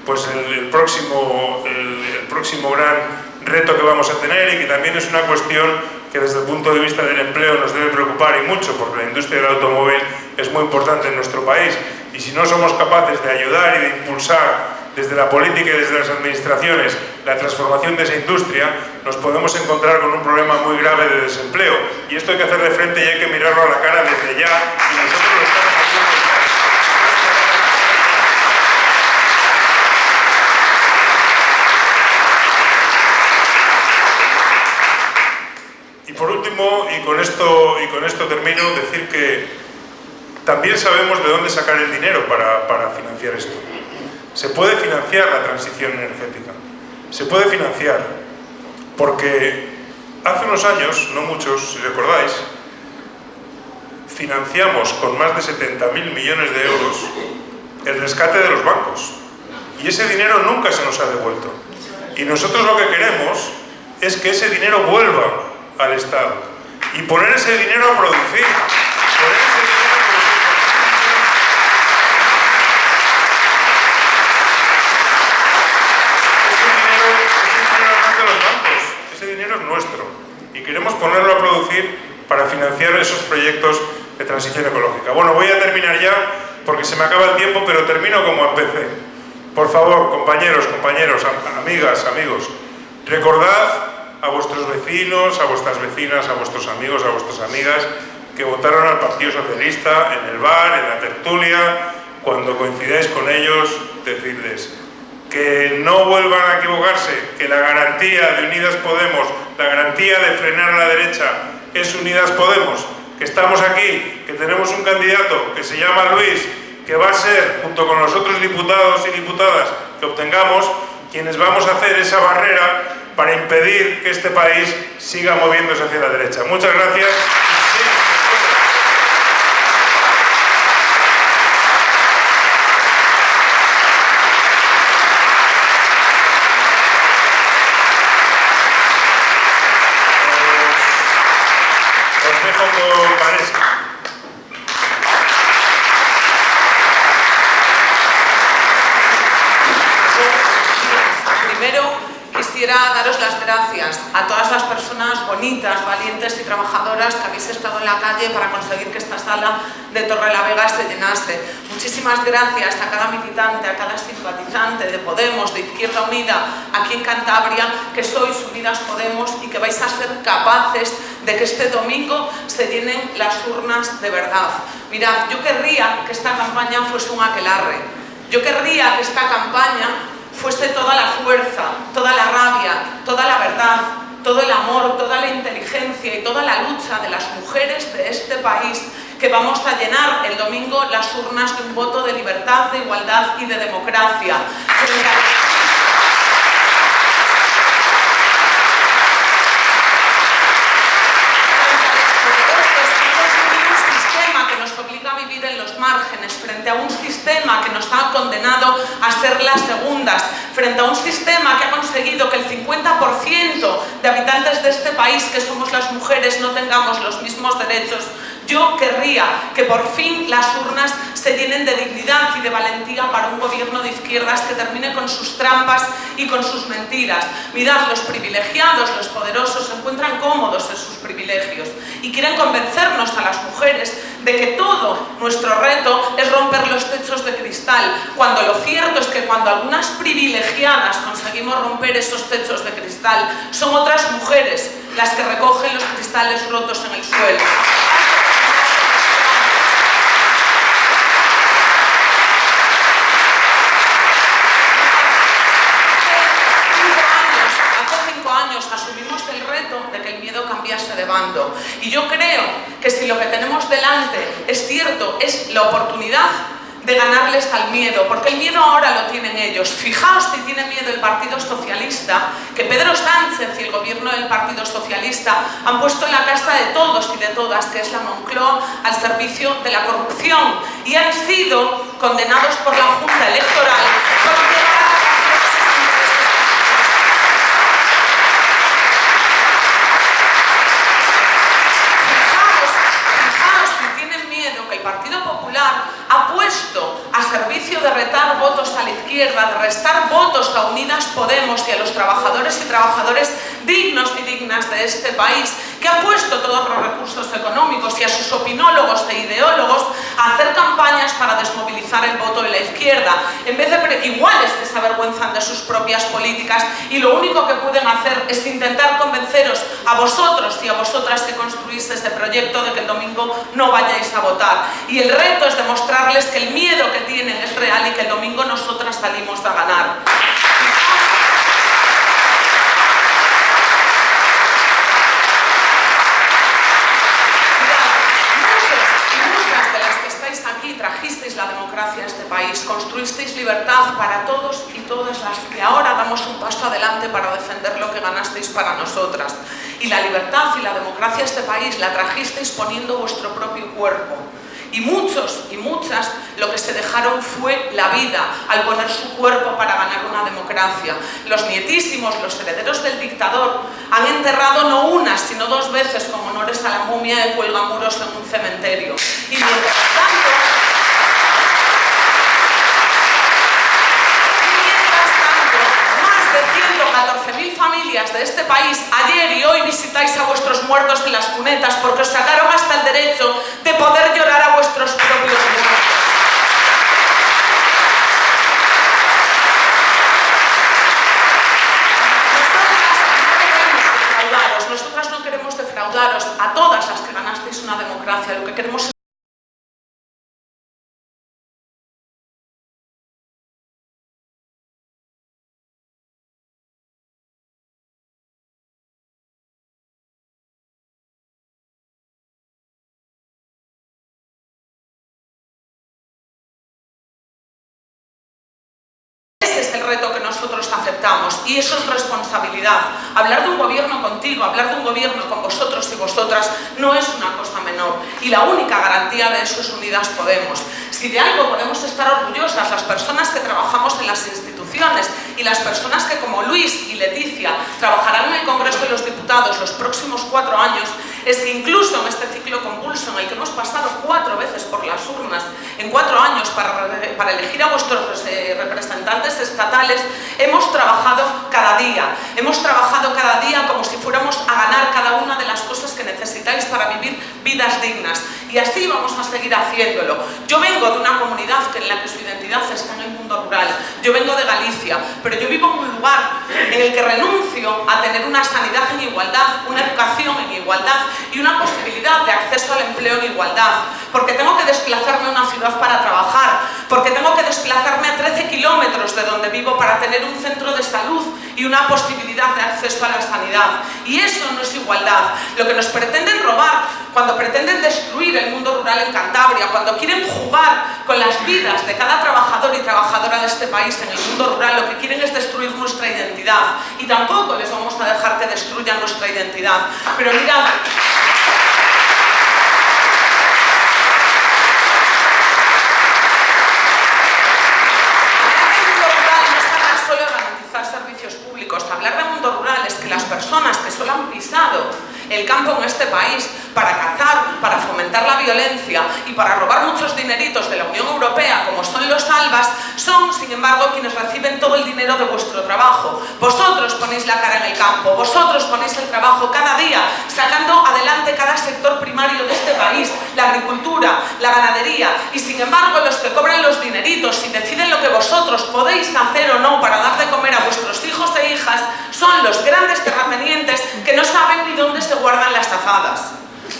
pues, el, próximo, el, próximo gran reto que vamos a tener y que también es una cuestión que desde el punto de vista del empleo nos debe preocupar y mucho porque la industria del automóvil es muy importante en nuestro país y si no somos capaces de ayudar y de impulsar desde la política y desde las administraciones la transformación de esa industria, nos podemos encontrar con un problema muy grave de desempleo. Y esto hay que hacerle frente y hay que mirarlo a la cara desde ya, y nosotros lo estamos haciendo ya. Y por último, y con, esto, y con esto termino, decir que también sabemos de dónde sacar el dinero para, para financiar esto. Se puede financiar la transición energética, se puede financiar, porque hace unos años, no muchos, si recordáis, financiamos con más de 70.000 millones de euros el rescate de los bancos. Y ese dinero nunca se nos ha devuelto. Y nosotros lo que queremos es que ese dinero vuelva al Estado y poner ese dinero a producir. Poner ese dinero nuestro y queremos ponerlo a producir para financiar esos proyectos de transición ecológica. Bueno, voy a terminar ya porque se me acaba el tiempo, pero termino como empecé. Por favor, compañeros, compañeros, amigas, amigos, recordad a vuestros vecinos, a vuestras vecinas, a vuestros amigos, a vuestras amigas que votaron al Partido Socialista en el bar, en la tertulia, cuando coincidáis con ellos, decirles que no vuelvan a equivocarse, que la garantía de Unidas Podemos, la garantía de frenar a la derecha es Unidas Podemos, que estamos aquí, que tenemos un candidato que se llama Luis, que va a ser, junto con los otros diputados y diputadas que obtengamos, quienes vamos a hacer esa barrera para impedir que este país siga moviéndose hacia la derecha. Muchas gracias. Gracias a todas las personas bonitas, valientes y trabajadoras que habéis estado en la calle para conseguir que esta sala de Torre la Vega se llenase. Muchísimas gracias a cada militante, a cada simpatizante de Podemos, de Izquierda Unida, aquí en Cantabria, que sois Unidas Podemos y que vais a ser capaces de que este domingo se llenen las urnas de verdad. Mirad, yo querría que esta campaña fuese un aquelarre. Yo querría que esta campaña fuese toda la fuerza, toda la rabia, toda la verdad, todo el amor, toda la inteligencia y toda la lucha de las mujeres de este país que vamos a llenar el domingo las urnas de un voto de libertad, de igualdad y de democracia. en los márgenes, frente a un sistema que nos ha condenado a ser las segundas, frente a un sistema que ha conseguido que el 50% de habitantes de este país, que somos las mujeres, no tengamos los mismos derechos yo querría que por fin las urnas se llenen de dignidad y de valentía para un gobierno de izquierdas que termine con sus trampas y con sus mentiras. Mirad, los privilegiados, los poderosos, se encuentran cómodos en sus privilegios y quieren convencernos a las mujeres de que todo nuestro reto es romper los techos de cristal, cuando lo cierto es que cuando algunas privilegiadas conseguimos romper esos techos de cristal, son otras mujeres las que recogen los cristales rotos en el suelo. Asumimos el reto de que el miedo cambiase de bando. Y yo creo que si lo que tenemos delante es cierto, es la oportunidad de ganarles al miedo, porque el miedo ahora lo tienen ellos. Fijaos si tiene miedo el Partido Socialista, que Pedro Sánchez y el gobierno del Partido Socialista han puesto en la casa de todos y de todas, que es la Moncloa, al servicio de la corrupción y han sido condenados por la Junta Electoral ha puesto a servicio de retar votos a la de restar votos a Unidas Podemos y a los trabajadores y trabajadoras dignos de este país, que ha puesto todos los recursos económicos y a sus opinólogos e ideólogos a hacer campañas para desmovilizar el voto de la izquierda, en vez de iguales que se avergüenzan de sus propias políticas y lo único que pueden hacer es intentar convenceros a vosotros y a vosotras que construís este proyecto de que el domingo no vayáis a votar. Y el reto es demostrarles que el miedo que tienen es real y que el domingo nosotras salimos a ganar. Trajisteis la democracia a este país, construisteis libertad para todos y todas las que ahora damos un paso adelante para defender lo que ganasteis para nosotras. Y la libertad y la democracia a este país la trajisteis poniendo vuestro propio cuerpo. Y muchos y muchas lo que se dejaron fue la vida al poner su cuerpo para ganar una democracia. Los nietísimos, los herederos del dictador, han enterrado no una, sino dos veces como honores a la momia de Cuelgamuros en un cementerio. Y mientras tanto, más de 114.000 de este país ayer y hoy visitáis a vuestros muertos en las cunetas porque os sacaron hasta el derecho de poder llorar a vuestros propios muertos. nosotras no queremos defraudaros a todas las que ganasteis una democracia, lo que queremos es y eso es responsabilidad. Hablar de un gobierno contigo, hablar de un gobierno con vosotros y vosotras no es una cosa menor y la única garantía de eso es Unidas Podemos. Si de algo podemos estar orgullosas las personas que trabajamos en las instituciones y las personas que como Luis y Leticia trabajarán en el Congreso de los Diputados los próximos cuatro años es que incluso en este ciclo convulso en el que hemos pasado cuatro veces por las urnas, en cuatro años para, elegir a vuestros representantes estatales, hemos trabajado cada día, hemos trabajado cada día como si fuéramos a ganar cada una de las cosas que necesitáis para vivir vidas dignas. Y así vamos a seguir haciéndolo. Yo vengo de una comunidad en la que su identidad está en el mundo rural. Yo vengo de Galicia, pero yo vivo en un lugar en el que renuncio a tener una sanidad en igualdad, una empleo en igualdad. Porque tengo que desplazarme a una ciudad para trabajar, porque tengo que desplazarme a 13 kilómetros de donde vivo para tener un centro de salud y una posibilidad de acceso a la sanidad. Y eso no es igualdad. Lo que nos pretenden robar, cuando pretenden destruir el mundo rural en Cantabria, cuando quieren jugar con las vidas de cada trabajador y trabajadora de este país en el mundo rural, lo que quieren es destruir nuestra identidad. Y tampoco les vamos a dejar que destruyan nuestra identidad. Pero mirad... hablar de mundo rural es que las personas que solo han pisado el campo en este país para cazar, para fomentar la violencia y para robar muchos dineritos de la Unión Europea, como son los albas, son, sin embargo, quienes reciben todo el dinero de vuestro trabajo. Vosotros ponéis la cara en el campo, vosotros ponéis el trabajo cada día, sacando adelante cada sector primario de este país, la agricultura, la ganadería, y sin embargo, los que cobran los dineritos y deciden lo que vosotros podéis hacer o no para dar de comer a vuestros hijos e hijas, son los grandes terratenientes que no saben ni dónde se guardan las tazadas.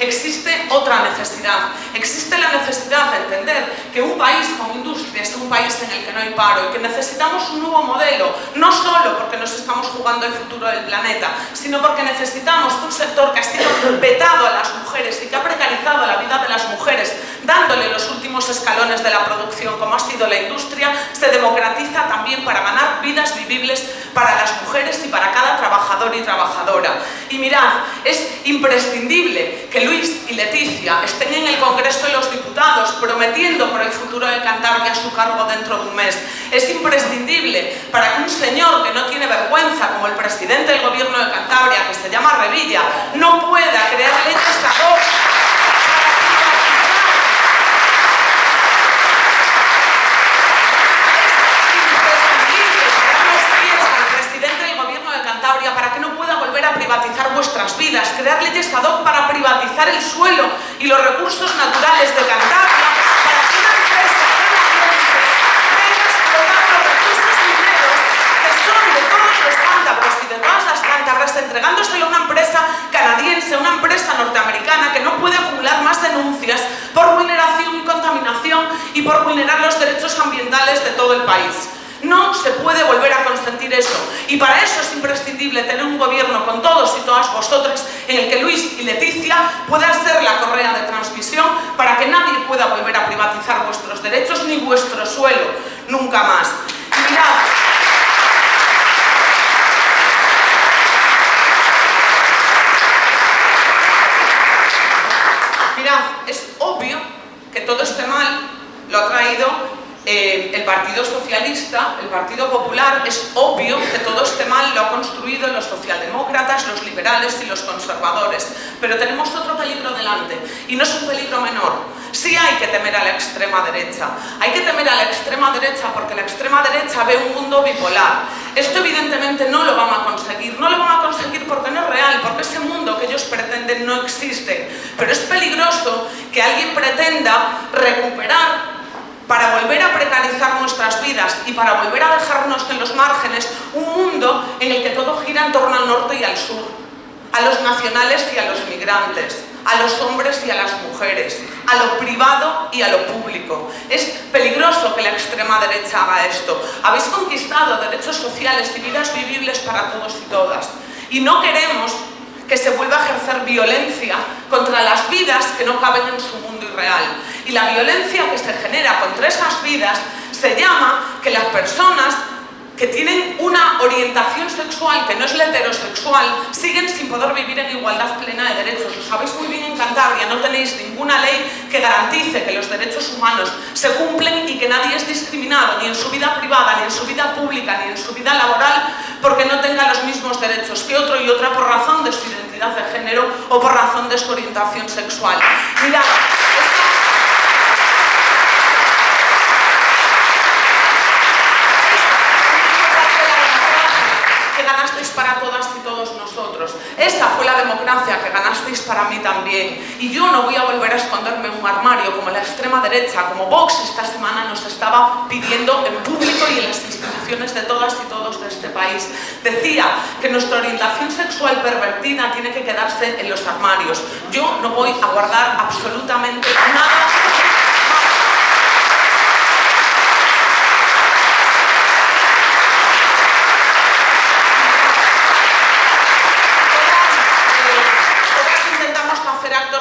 existe otra necesidad. Existe la necesidad de entender que un país con industria es un país en el que no hay paro y que necesitamos un nuevo modelo, no solo porque nos estamos jugando el futuro del planeta, sino porque necesitamos un sector que ha sido vetado a las mujeres y que ha precarizado la vida de las mujeres, dándole los últimos escalones de la producción, como ha sido la industria, se democratiza también para ganar vidas vivibles para las mujeres y para cada trabajador y trabajadora. Y mirad, es imprescindible que Luis y Leticia estén en el Congreso de los Diputados prometiendo por el futuro de Cantabria su cargo dentro de un mes. Es imprescindible para que un señor que no tiene vergüenza, como el presidente del gobierno de Cantabria, que se llama Revilla, no pueda crear leyes ad hoc para que no a privatizar vuestras vidas, crear leyes ad hoc para privatizar el suelo y los recursos naturales de Cantabria, para que una empresa canadiense explotar los recursos mineros que son de todos los cántabros y de todas las cántabras, entregándoselo a una empresa canadiense, una empresa norteamericana que no puede acumular más denuncias por vulneración y contaminación y por vulnerar los derechos ambientales de todo el país. No se puede volver a consentir eso. Y para eso es imprescindible tener un gobierno con todos y todas vosotras en el que Luis y Leticia puedan ser la correa de transmisión para que nadie pueda volver a privatizar vuestros derechos ni vuestro suelo. Nunca más. Y mirad, mirad, es obvio que todo este mal lo ha traído eh, el Partido Socialista, el Partido Popular, es obvio que todo este mal lo han construido los socialdemócratas, los liberales y los conservadores. Pero tenemos otro peligro delante, y no es un peligro menor. Sí hay que temer a la extrema derecha. Hay que temer a la extrema derecha porque la extrema derecha ve un mundo bipolar. Esto evidentemente no lo van a conseguir. No lo van a conseguir porque no es real, porque ese mundo que ellos pretenden no existe. Pero es peligroso que alguien pretenda recuperar para volver a precarizar nuestras vidas y para volver a dejarnos en los márgenes un mundo en el que todo gira en torno al norte y al sur, a los nacionales y a los migrantes, a los hombres y a las mujeres, a lo privado y a lo público. Es peligroso que la extrema derecha haga esto. Habéis conquistado derechos sociales y vidas vivibles para todos y todas. Y no queremos que se vuelva a ejercer violencia contra las vidas que no caben en su mundo irreal. Y la violencia que se genera contra esas vidas se llama que las personas que tienen una orientación sexual que no es la heterosexual, siguen sin poder vivir en igualdad plena de derechos. Lo sabéis muy bien en Cantabria, no tenéis ninguna ley que garantice que los derechos humanos se cumplen y que nadie es discriminado, ni en su vida privada, ni en su vida pública, ni en su vida laboral, porque no tenga los mismos derechos que otro y otra por razón de su identidad de género o por razón de su orientación sexual. Mirad, todas y todos nosotros. Esta fue la democracia que ganasteis para mí también. Y yo no voy a volver a esconderme en un armario como la extrema derecha, como Vox esta semana nos estaba pidiendo en público y en las instituciones de todas y todos de este país. Decía que nuestra orientación sexual pervertida tiene que quedarse en los armarios. Yo no voy a guardar absolutamente nada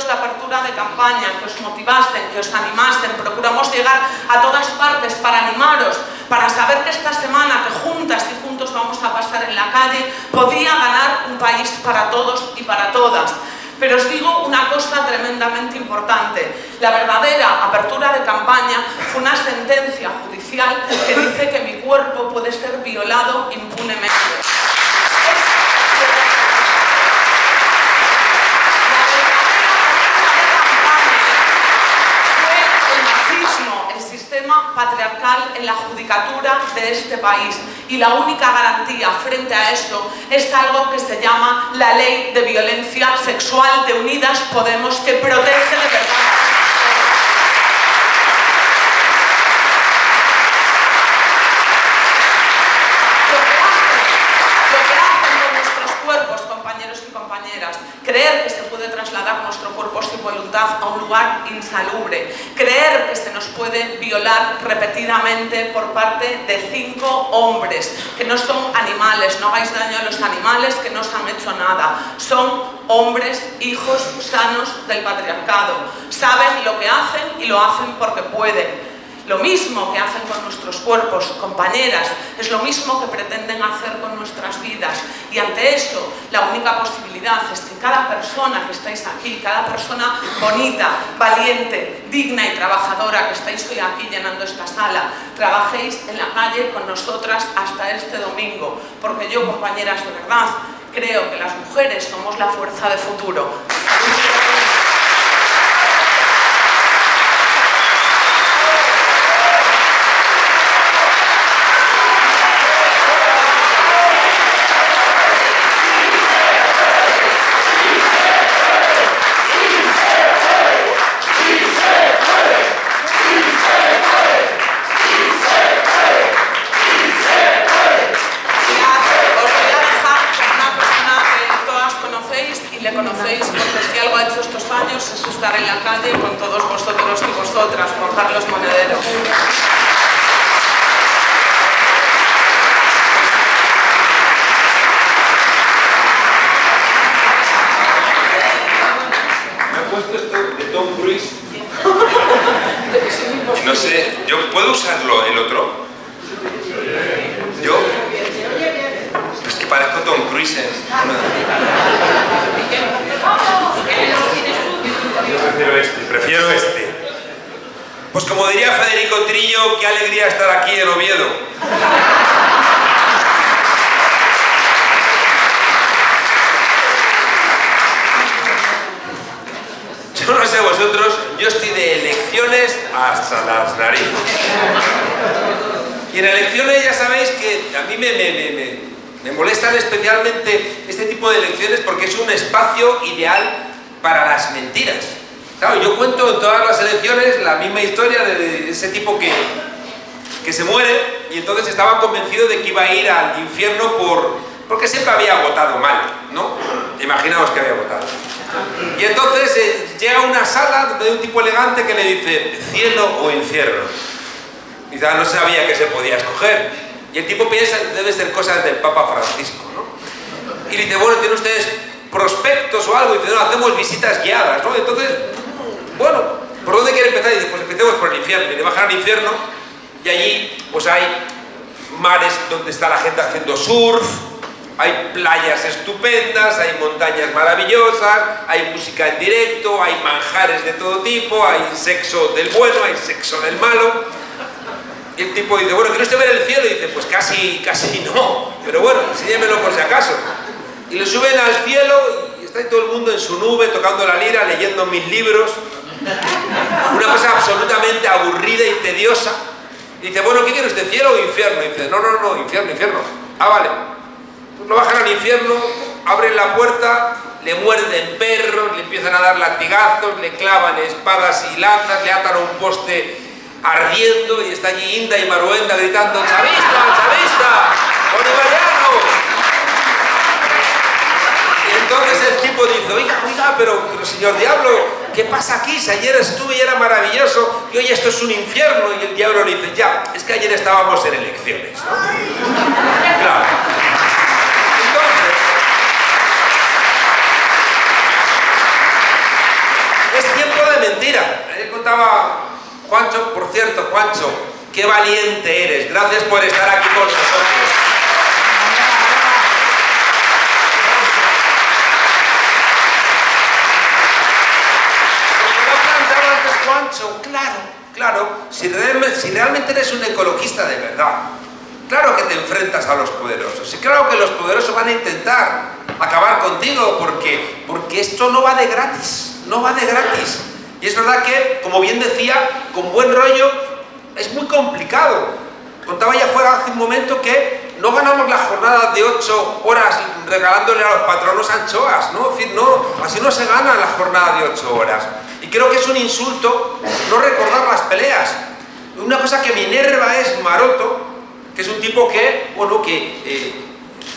de apertura de campaña, que os motivasen, que os animasen, procuramos llegar a todas partes para animaros, para saber que esta semana, que juntas y juntos vamos a pasar en la calle, podía ganar un país para todos y para todas. Pero os digo una cosa tremendamente importante. La verdadera apertura de campaña fue una sentencia judicial que dice que mi cuerpo puede ser violado impunemente. Patriarcal en la judicatura de este país. Y la única garantía frente a esto es algo que se llama la Ley de Violencia Sexual de Unidas Podemos que protege de verdad. Creer que nuestro cuerpo sin voluntad a un lugar insalubre, creer que se nos puede violar repetidamente por parte de cinco hombres, que no son animales, no hagáis daño a los animales que no os han hecho nada, son hombres, hijos sanos del patriarcado, saben lo que hacen y lo hacen porque pueden. Lo mismo que hacen con nuestros cuerpos, compañeras, es lo mismo que pretenden hacer con nuestras vidas. Y ante esto, la única posibilidad es que cada persona que estáis aquí, cada persona bonita, valiente, digna y trabajadora que estáis hoy aquí llenando esta sala, trabajéis en la calle con nosotras hasta este domingo. Porque yo, compañeras, de verdad, creo que las mujeres somos la fuerza de futuro. Y el tipo piensa, debe ser cosas del Papa Francisco, ¿no? Y le dice, bueno, ¿tienen ustedes prospectos o algo? Y dice, no, hacemos visitas guiadas, ¿no? Entonces, bueno, ¿por dónde quiere empezar? Y dice, pues empecemos por el infierno. Y le bajan al infierno y allí, pues hay mares donde está la gente haciendo surf, hay playas estupendas, hay montañas maravillosas, hay música en directo, hay manjares de todo tipo, hay sexo del bueno, hay sexo del malo. Y el tipo dice, bueno, ¿quiere usted ver el cielo? Y dice, pues casi, casi no, pero bueno, enséñemelo por si acaso. Y le suben al cielo y está todo el mundo en su nube, tocando la lira, leyendo mis libros. Una cosa absolutamente aburrida y tediosa. Y dice, bueno, ¿qué quiere usted, cielo o infierno? Y dice, no, no, no, infierno, infierno. Ah, vale. Pues lo bajan al infierno, abren la puerta, le muerden perros, le empiezan a dar latigazos, le clavan espadas y lanzas, le atan a un poste ardiendo y está allí Inda y Maruenda gritando ¡Chavista, chavista! ¡Bolivariano! Y entonces el tipo dice, oiga, oiga, pero, señor Diablo, ¿qué pasa aquí? Si ayer estuve y era maravilloso y hoy esto es un infierno. Y el Diablo le dice, ya, es que ayer estábamos en elecciones. ¿no? Claro. Es tiempo de mentira. Ayer contaba Juancho, por cierto, Juancho, qué valiente eres. Gracias por estar aquí con nosotros. Juancho, claro, claro, si si realmente eres un ecologista de verdad, claro que te enfrentas a los poderosos, y claro que los poderosos van a intentar acabar contigo, porque, porque esto no va de gratis, no va de gratis. Es verdad que, como bien decía, con buen rollo es muy complicado. Contaba ya fuera hace un momento que no ganamos la jornada de 8 horas regalándole a los patronos anchoas, ¿no? No, así no se gana la jornada de 8 horas. Y creo que es un insulto no recordar las peleas. Una cosa que me enerva es Maroto, que es un tipo que, bueno, que eh,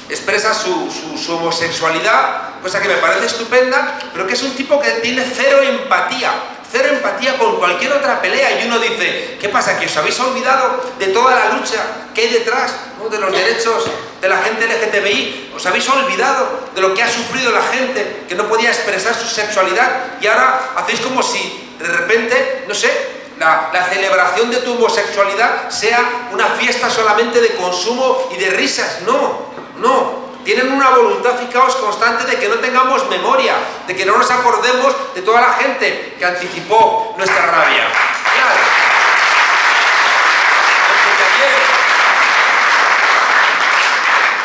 expresa su, su, homosexualidad, cosa que me parece estupenda, pero que es un tipo que tiene cero empatía, cero empatía con cualquier otra pelea. Y uno dice, ¿qué pasa? ¿Que os habéis olvidado de toda la lucha que hay detrás de los derechos de la gente LGTBI? ¿Os habéis olvidado de lo que ha sufrido la gente que no podía expresar su sexualidad? Y ahora hacéis como si de repente, no sé, la, la, celebración de tu homosexualidad sea una fiesta solamente de consumo y de risas. No, no. Tienen una voluntad, fijaos, constante de que no tengamos memoria, de que no nos acordemos de toda la gente que anticipó nuestra rabia. Claro.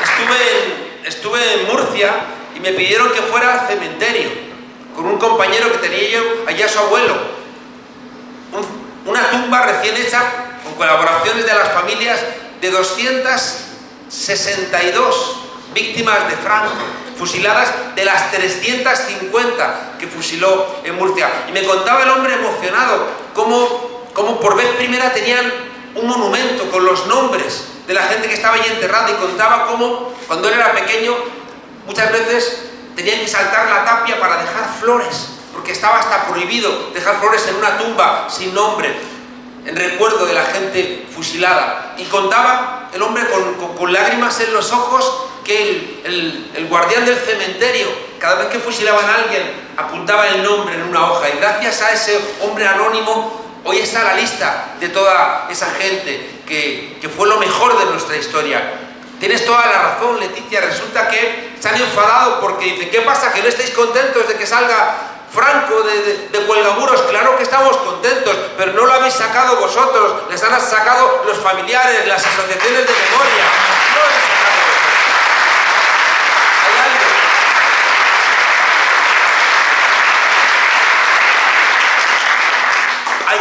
Estuve en, estuve en Murcia y me pidieron que fuera al cementerio con un compañero que tenía yo allá su abuelo. Un, una tumba recién hecha con colaboraciones de las familias de 262 víctimas de Franco, fusiladas de las 350 que fusiló en Murcia. Y me contaba el hombre emocionado cómo, cómo por vez primera tenían un monumento con los nombres de la gente que estaba allí enterrada y contaba cómo cuando él era pequeño muchas veces tenían que saltar la tapia para dejar flores porque estaba hasta prohibido dejar flores en una tumba sin nombre, en recuerdo de la gente fusilada. Y contaba el hombre con, lágrimas en los ojos que el, guardián del cementerio, cada vez que fusilaban a alguien, apuntaba el nombre en una hoja. Y gracias a ese hombre anónimo, hoy está la lista de toda esa gente que, fue lo mejor de nuestra historia. Tienes toda la razón, Leticia. Resulta que se han enfadado porque dicen, ¿qué pasa? ¿Que no estáis contentos de que salga Franco de, de, de claro que estamos contentos, pero no lo habéis sacado vosotros, les han sacado los familiares, las asociaciones de memoria. No lo habéis sacado vosotros. Hay algo.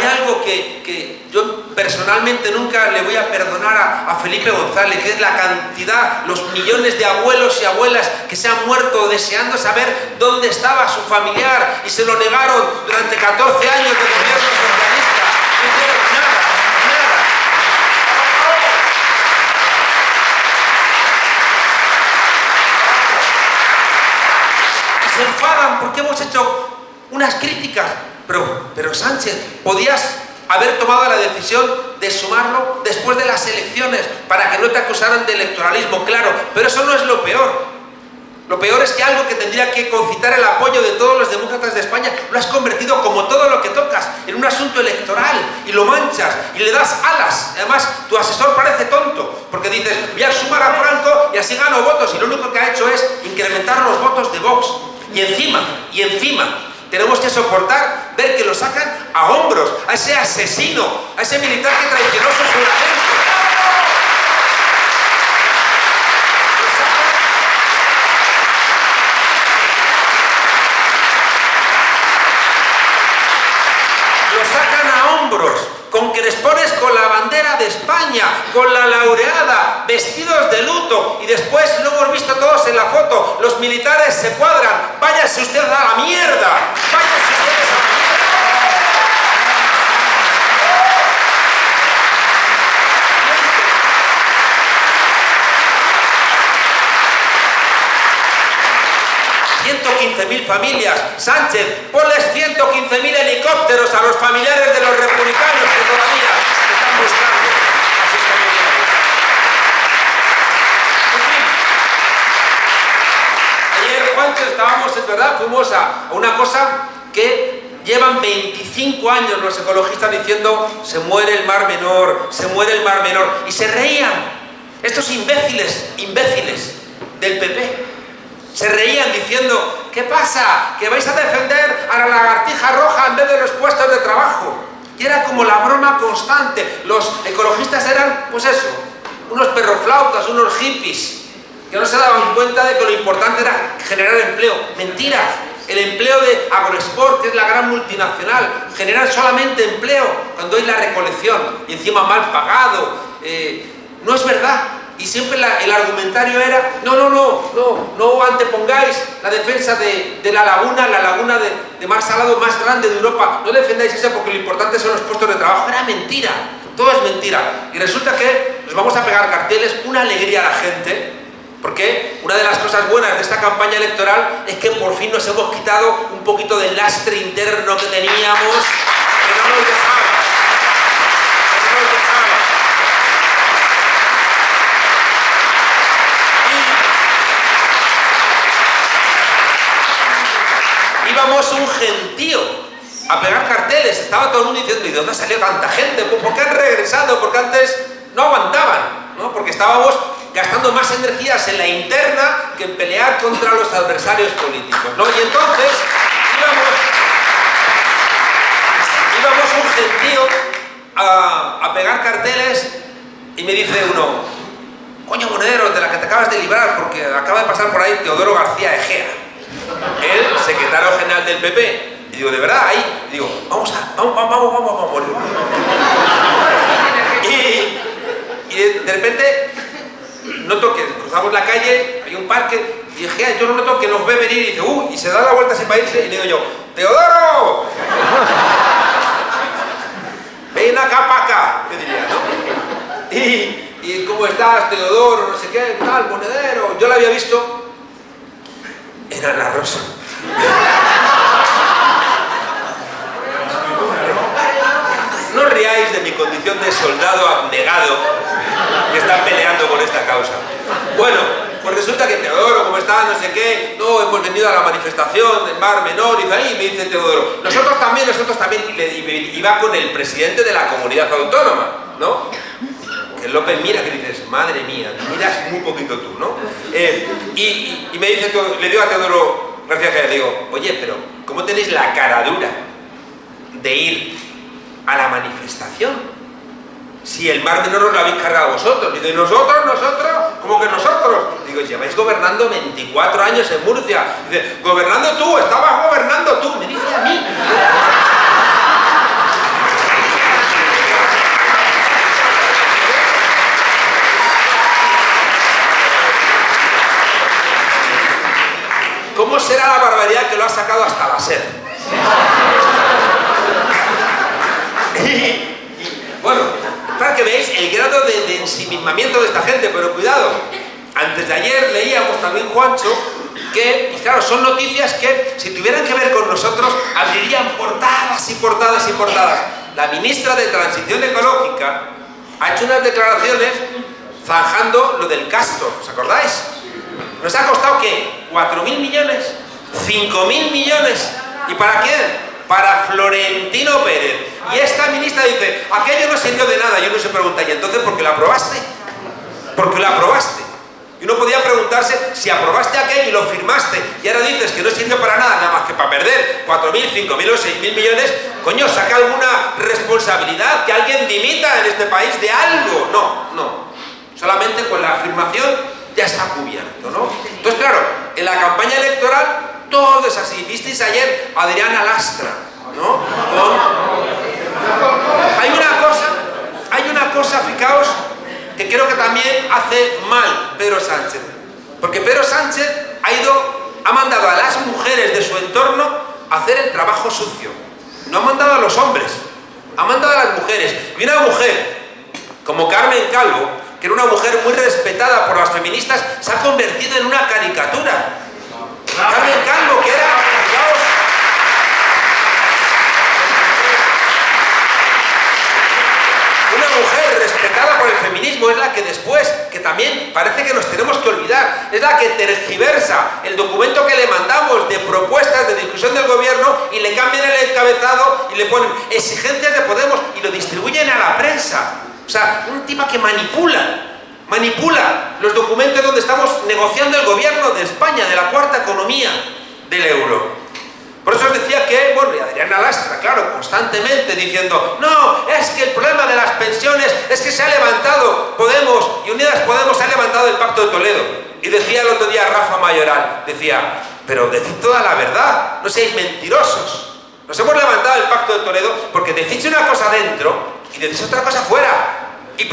Algo que, que, yo personalmente nunca le voy a perdonar a, a, Felipe González, que es la cantidad, los millones de abuelos y abuelas que se han muerto deseando saber dónde estaba su familiar y se lo negaron durante 14 años de gobierno socialista. No hicieron nada, nada. Y se enfadan porque hemos hecho unas críticas pero, pero Sánchez, podías haber tomado la decisión de sumarlo después de las elecciones para que no te acusaran de electoralismo, claro, pero eso no es lo peor. Lo peor es que algo que tendría que concitar el apoyo de todos los demócratas de España lo has convertido como todo lo que tocas en un asunto electoral y lo manchas y le das alas. Además, tu asesor parece tonto porque dices, voy a sumar a Franco y así gano votos y lo único que ha hecho es incrementar los votos de Vox. Y encima, y encima, tenemos que soportar ver que lo sacan a hombros, a ese asesino, a ese militar que traicionó su juramento. Lo sacan a hombros, con que les pones con la bandera de España, con la laureada, vestidos de luto, y después lo hemos visto todos en la foto, los militares se cuadran, váyase usted a la mierda, 115.000 familias. Sánchez, ponles 115.000 helicópteros a los familiares de los republicanos que todavía están buscando. a sus familiares. En fin, ayer, Juancho, estábamos, es verdad, fuimos a una cosa que llevan 25 años los ecologistas diciendo se muere el mar menor, se muere el mar menor, y se reían estos imbéciles, imbéciles del PP se reían diciendo, ¿qué pasa? ¿Que vais a defender a la lagartija roja en vez de los puestos de trabajo? Y era como la broma constante. Los ecologistas eran, pues eso, unos perroflautas, unos hippies, que no se daban cuenta de que lo importante era generar empleo. Mentira. El empleo de Agrosport, que es la gran multinacional, generar solamente empleo cuando hay la recolección y encima mal pagado. Eh, no es verdad. Y siempre el argumentario era, no, no, no, no, no antepongáis la defensa de, la laguna, la laguna de, de, mar salado más grande de Europa, no defendáis eso porque lo importante son los puestos de trabajo. Era mentira, todo es mentira. Y resulta que nos vamos a pegar carteles, una alegría a la gente, porque una de las cosas buenas de esta campaña electoral es que por fin nos hemos quitado un poquito del lastre interno que teníamos. Que no nos dejaba. Íbamos un gentío a pegar carteles, estaba todo el mundo diciendo, ¿y de dónde salió tanta gente? ¿Por qué han regresado? Porque antes no aguantaban, ¿no? Porque estábamos gastando más energías en la interna que en pelear contra los adversarios políticos, ¿no? Y entonces íbamos, íbamos un gentío a, a pegar carteles y me dice uno, coño monedero, de la que te acabas de librar, porque acaba de pasar por ahí Teodoro García Egea el secretario general del PP. Y digo, ¿de verdad? Ahí, y digo, vamos a, vamos, vamos, vamos, vamos. Y, y de, repente noto que cruzamos la calle, hay un parque, y dije, yo no noto que nos ve venir y dice, uh, y se da la vuelta sin irse, y le digo yo, ¡Teodoro! Ven acá para acá, ¿qué diría, no? Y, y, ¿cómo estás, Teodoro? No sé qué, tal, monedero. Yo la había visto era la rosa. No riáis de mi condición de soldado abnegado que está peleando por esta causa. Bueno, pues resulta que Teodoro, como está, no sé qué, no, hemos venido a la manifestación del Mar Menor y ahí me dice Teodoro, nosotros también, nosotros también, y, y iba con el presidente de la comunidad autónoma, ¿no? López mira que dices, madre mía, miras muy poquito tú, ¿no? Eh, y, me dice, le digo a Teodoro García Gea, digo, oye, pero ¿cómo tenéis la cara dura de ir a la manifestación? Si el mar menor os lo habéis cargado vosotros. Digo, ¿y nosotros, nosotros? ¿Cómo que nosotros? Digo, lleváis gobernando 24 años en Murcia. Dice, gobernando tú, estabas gobernando tú. Me dice a mí. ¿Cómo será la barbaridad que lo ha sacado hasta la sed? y, bueno, para que veáis el grado de, de, ensimismamiento de esta gente, pero cuidado, antes de ayer leíamos también, Juancho, que, y claro, son noticias que, si tuvieran que ver con nosotros, abrirían portadas y portadas y portadas. La ministra de Transición Ecológica ha hecho unas declaraciones zanjando lo del Castro, ¿os acordáis? ¿Nos ha costado qué? ¿4.000 millones? ¿5.000 millones? ¿Y para quién? para Florentino Pérez. Y esta ministra dice, aquello no sirvió de nada. Y uno se pregunta, ¿y entonces por qué lo aprobaste? ¿Por qué lo aprobaste? Y uno podía preguntarse si aprobaste aquello y lo firmaste y ahora dices que no sirve para nada, nada más que para perder 4.000, 5.000 o 6.000 millones, coño, saca alguna responsabilidad, que alguien dimita en este país de algo. No, no. Solamente con la afirmación ya está cubierto, ¿no? Entonces, claro, en la campaña electoral todo es así. ¿Visteis ayer a Adriana Lastra? ¿No? Hay una cosa, hay una cosa, fijaos, que creo que también hace mal Pedro Sánchez. Porque Pedro Sánchez ha ido, ha mandado a las mujeres de su entorno a hacer el trabajo sucio. No ha mandado a los hombres, ha mandado a las mujeres. Y una mujer como Carmen Calvo, que era una mujer muy respetada por las feministas, se ha convertido en una caricatura. Carmen Calvo, que era, una mujer respetada por el feminismo, es la que después, que también parece que nos tenemos que olvidar, es la que tergiversa el documento que le mandamos de propuestas de discusión del gobierno y le cambian el encabezado y le ponen exigencias de Podemos y lo distribuyen a la prensa. O sea, un tipo que manipula manipula los documentos donde estamos negociando el gobierno de España, de la cuarta economía del euro. Por eso os decía que, bueno, y Adriana Lastra, claro, constantemente diciendo, no, es que el problema de las pensiones es que se ha levantado Podemos y Unidas Podemos se ha levantado el Pacto de Toledo. Y decía el otro día Rafa Mayoral, decía, pero decid toda la verdad, no seáis mentirosos. Nos hemos levantado el Pacto de Toledo porque decís una cosa dentro y decís otra cosa fuera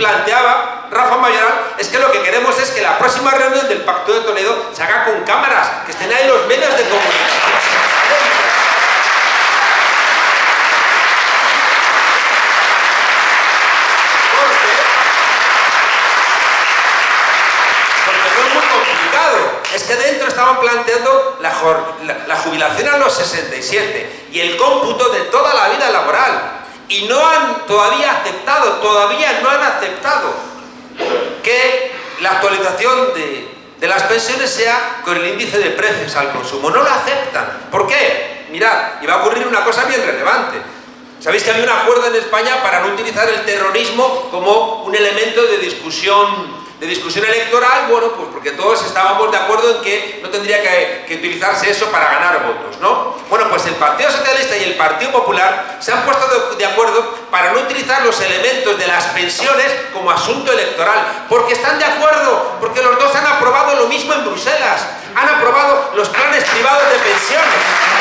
planteaba Rafa Mayoral es que lo que queremos es que la próxima reunión del Pacto de Toledo se haga con cámaras, que estén ahí los medios de comunicación. Porque es que dentro estaban planteando la, la jubilación a los 67 y el cómputo de toda la vida laboral y no han todavía aceptado, todavía no han aceptado que la actualización de, las pensiones sea con el índice de precios al consumo. No lo aceptan. ¿Por qué? Mirad, y va a ocurrir una cosa bien relevante. Sabéis que había un acuerdo en España para no utilizar el terrorismo como un elemento de discusión de discusión electoral, bueno, pues porque todos estábamos de acuerdo en que no tendría que, utilizarse eso para ganar votos, ¿no? Bueno, pues el Partido Socialista y el Partido Popular se han puesto de, acuerdo para no utilizar los elementos de las pensiones como asunto electoral, porque están de acuerdo, porque los dos han aprobado lo mismo en Bruselas, han aprobado los planes privados de pensiones.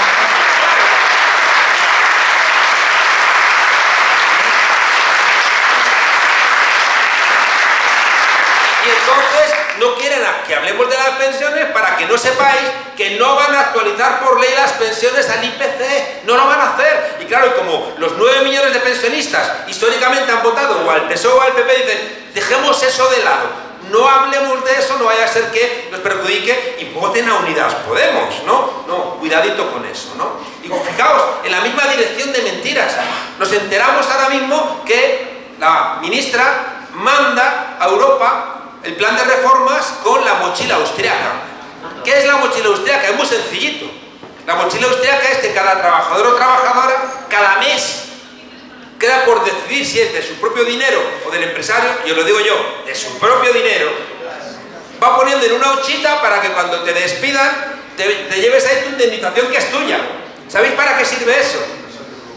Entonces no quieren que hablemos de las pensiones para que no sepáis que no van a actualizar por ley las pensiones al IPC, no lo van a hacer. Y claro, como los 9 millones de pensionistas históricamente han votado o al PSOE o al PP, dicen, dejemos eso de lado, no hablemos de eso, no vaya a ser que nos perjudique y voten a Unidas Podemos, ¿no? No, cuidadito con eso, ¿no? Y fijaos, en la misma dirección de mentiras, nos enteramos ahora mismo que la ministra manda a Europa el plan de reformas con la mochila austriaca. ¿Qué es la mochila austriaca? Es muy sencillito. La mochila austriaca es que cada trabajador o trabajadora, cada mes, queda por decidir si es de su propio dinero o del empresario, yo lo digo yo, de su propio dinero, va poniendo en una huchita para que cuando te despidan te, te lleves ahí tu indemnización que es tuya. ¿Sabéis para qué sirve eso?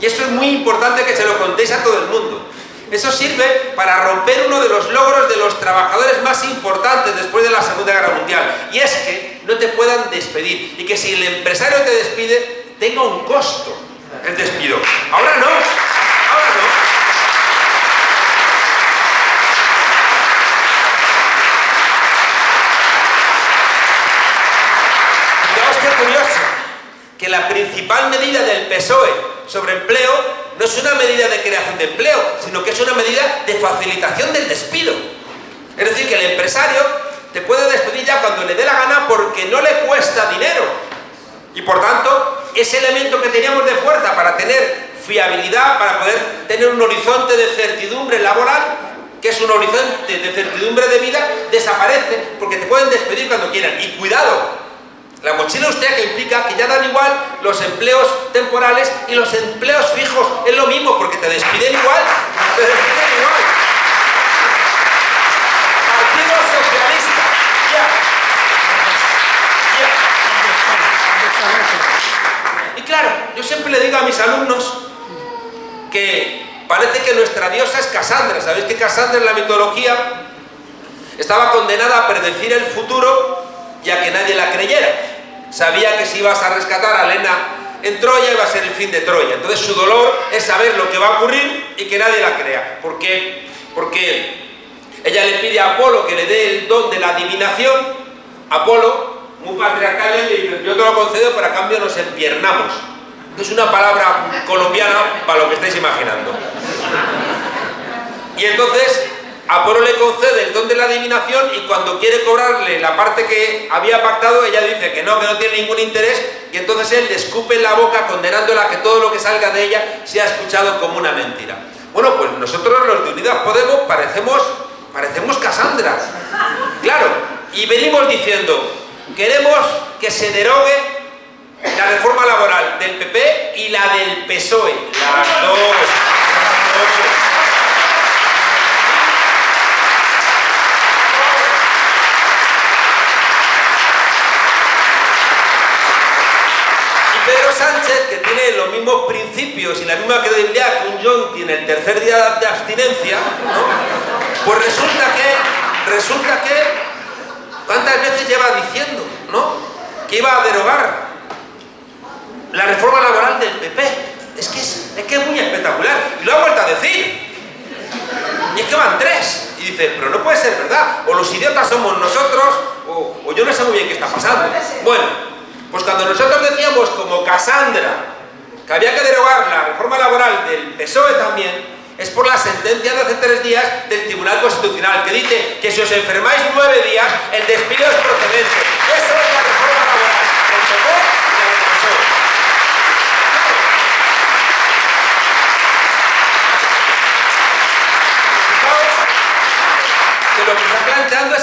Y eso es muy importante que se lo contéis a todo el mundo. Eso sirve para romper uno de los logros de los trabajadores más importantes después de la Segunda Guerra Mundial. Y es que no te puedan despedir. Y que si el empresario te despide, tenga un costo el despido. Ahora no. Ahora no. Curioso, que la principal medida del PSOE sobre empleo no es una medida de creación de empleo, sino que es una medida de facilitación del despido. Es decir, que el empresario te puede despedir ya cuando le dé la gana porque no le cuesta dinero. Y por tanto, ese elemento que teníamos de fuerza para tener fiabilidad, para poder tener un horizonte de certidumbre laboral, que es un horizonte de certidumbre de vida, desaparece porque te pueden despedir cuando quieran. Y cuidado, La mochila austríaca implica que ya dan igual los empleos temporales y los empleos fijos. Es lo mismo, porque te despiden igual. Te despiden igual. Partido Socialista. Ya. Y claro, yo siempre le digo a mis alumnos que parece que nuestra diosa es Cassandra. ¿Sabéis que Cassandra en la mitología estaba condenada a predecir el futuro y a que nadie la creyera? Sabía que si ibas a rescatar a Lena en Troya iba a ser el fin de Troya. Entonces su dolor es saber lo que va a ocurrir y que nadie la crea. ¿Por qué? Porque ella le pide a Apolo que le dé el don de la adivinación. Apolo, muy patriarcal, le dice, yo te lo concedo, pero a cambio nos empiernamos. Es una palabra colombiana para lo que estáis imaginando. Y entonces Apolo le concede el don de la adivinación y cuando quiere cobrarle la parte que había pactado, ella dice que no, que no tiene ningún interés y entonces él le escupe la boca condenándola a que todo lo que salga de ella sea escuchado como una mentira. Bueno, pues nosotros los de Unidas Podemos parecemos, parecemos Casandra. Claro, y venimos diciendo, queremos que se derogue la reforma laboral del PP y la del PSOE. Las dos. Las dos. Pedro Sánchez, que tiene los mismos principios y la misma credibilidad que un John tiene el tercer día de abstinencia, ¿no? pues resulta que, resulta que, ¿cuántas veces lleva diciendo, ¿no? Que iba a derogar la reforma laboral del PP. Es que es, es que es muy espectacular. Y lo ha vuelto a decir. Y es que van tres. Y dice, pero no puede ser verdad. O los idiotas somos nosotros, o, o yo no sé muy bien qué está pasando. Bueno, pues cuando nosotros decíamos como Cassandra que había que derogar la reforma laboral del PSOE también, es por la sentencia de hace tres días del Tribunal Constitucional, que dice que si os enfermáis nueve días, el despido es procedente. Eso es la reforma laboral del PP y la del PSOE.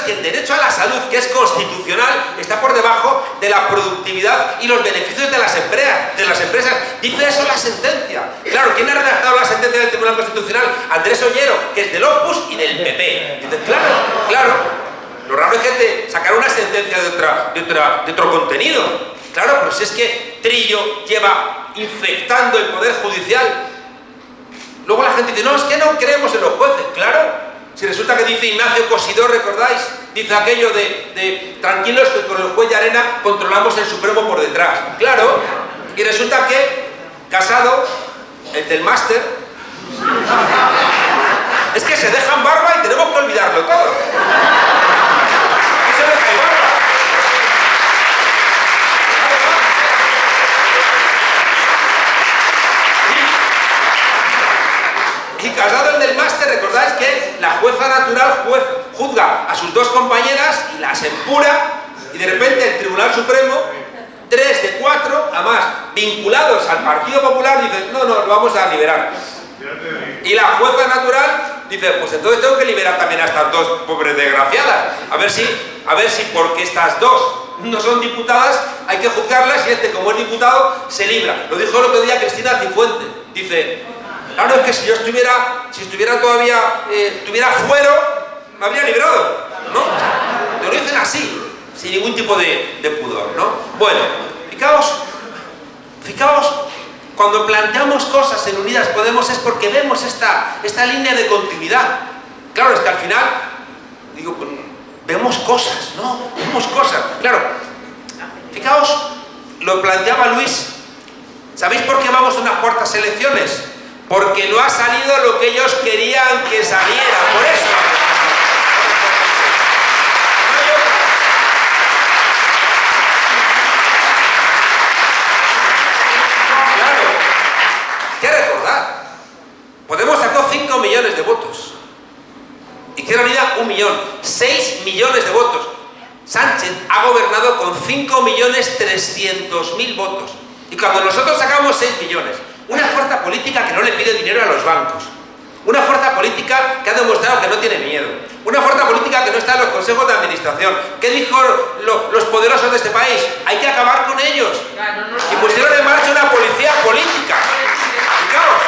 Que el derecho a la salud, que es constitucional, está por debajo de la productividad y los beneficios de las empresas. De las empresas. Dice eso la sentencia. Claro, ¿quién ha redactado la sentencia del Tribunal Constitucional? Andrés Ollero, que es del Opus y del PP. Dice, claro, claro. Lo raro es que te sacar una sentencia de, de, otro contenido. Claro, pero si es que Trillo lleva infectando el Poder Judicial. Luego la gente dice, no, es que no creemos en los jueces. Claro, si resulta que dice Ignacio Cosidor, ¿recordáis? Dice aquello de, de, tranquilos que con el juez de arena controlamos el Supremo por detrás. Claro, y resulta que Casado, el del máster, es que se dejan barba y tenemos que olvidarlo todo. ¿Qué se deja barba? El del máster, recordáis que la jueza natural juzga a sus dos compañeras y las empura y de repente el Tribunal Supremo, tres de cuatro, además vinculados al Partido Popular, dice, no, no, lo vamos a liberar. Y la jueza natural dice, pues entonces tengo que liberar también a estas dos pobres desgraciadas. A ver si, a ver si porque estas dos no son diputadas, hay que juzgarlas y este, como es diputado, se libra. Lo dijo el otro día Cristina Cifuente. Dice, Claro, es que si yo estuviera, si estuviera todavía, eh, tuviera fuero, me habría librado, ¿no? Te lo dicen así, sin ningún tipo de, pudor, ¿no? Bueno, fijaos, fijaos, cuando planteamos cosas en Unidas Podemos es porque vemos esta, esta línea de continuidad. Claro, es que al final, digo, pues, vemos cosas, ¿no? Vemos cosas, claro. Fijaos, lo planteaba Luis, ¿sabéis por qué vamos a unas cuartas elecciones? Porque no ha salido lo que ellos querían que saliera, por eso. Claro, que recordar, Podemos sacó 5 millones de votos. Izquierda Unida, un millón. 6 millones de votos. Sánchez ha gobernado con 5 millones 300 mil votos. Y cuando nosotros sacamos 6 millones, una fuerza política que no le pide dinero a los bancos. Una fuerza política que ha demostrado que no tiene miedo. Una fuerza política que no está en los consejos de administración. ¿Qué dijo los poderosos de este país? Hay que acabar con ellos. Y pusieron en marcha una policía política. Fijaos,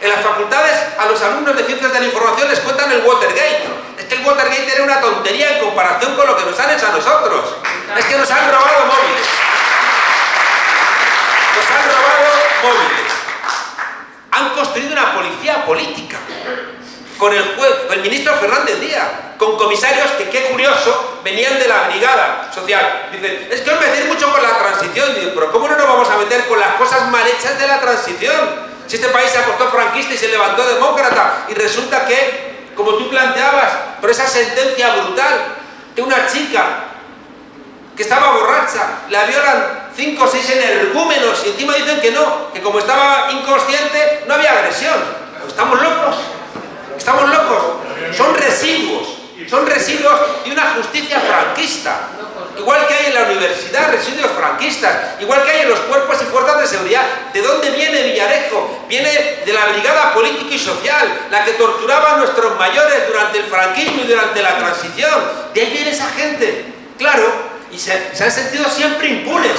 en las facultades a los alumnos de ciencias de la información les cuentan el Watergate. Es que el Watergate era una tontería en comparación con lo que nos han hecho a nosotros. Es que nos han robado móviles. Nos han robado Han construido una policía política. Con el, el ministro Fernández Díaz, con comisarios que, qué curioso, venían de la brigada social. Dicen, es que os metéis mucho con la transición. Pero ¿cómo no nos vamos a meter con las cosas mal hechas de la transición? Si este país se acostó franquista y se levantó demócrata y resulta que, como tú planteabas, por esa sentencia brutal de una chica que estaba borracha, la violan cinco o seis energúmenos y encima dicen que no, que como estaba inconsciente no había agresión. ¿Estamos locos? ¿Estamos locos? Son residuos, son residuos de una justicia franquista. Igual que hay en la universidad residuos franquistas, igual que hay en los cuerpos y fuerzas de seguridad. ¿De dónde viene Villarejo? Viene de la brigada política y social, la que torturaba a nuestros mayores durante el franquismo y durante la transición. De ahí viene esa gente, claro, y se han sentido siempre impunes.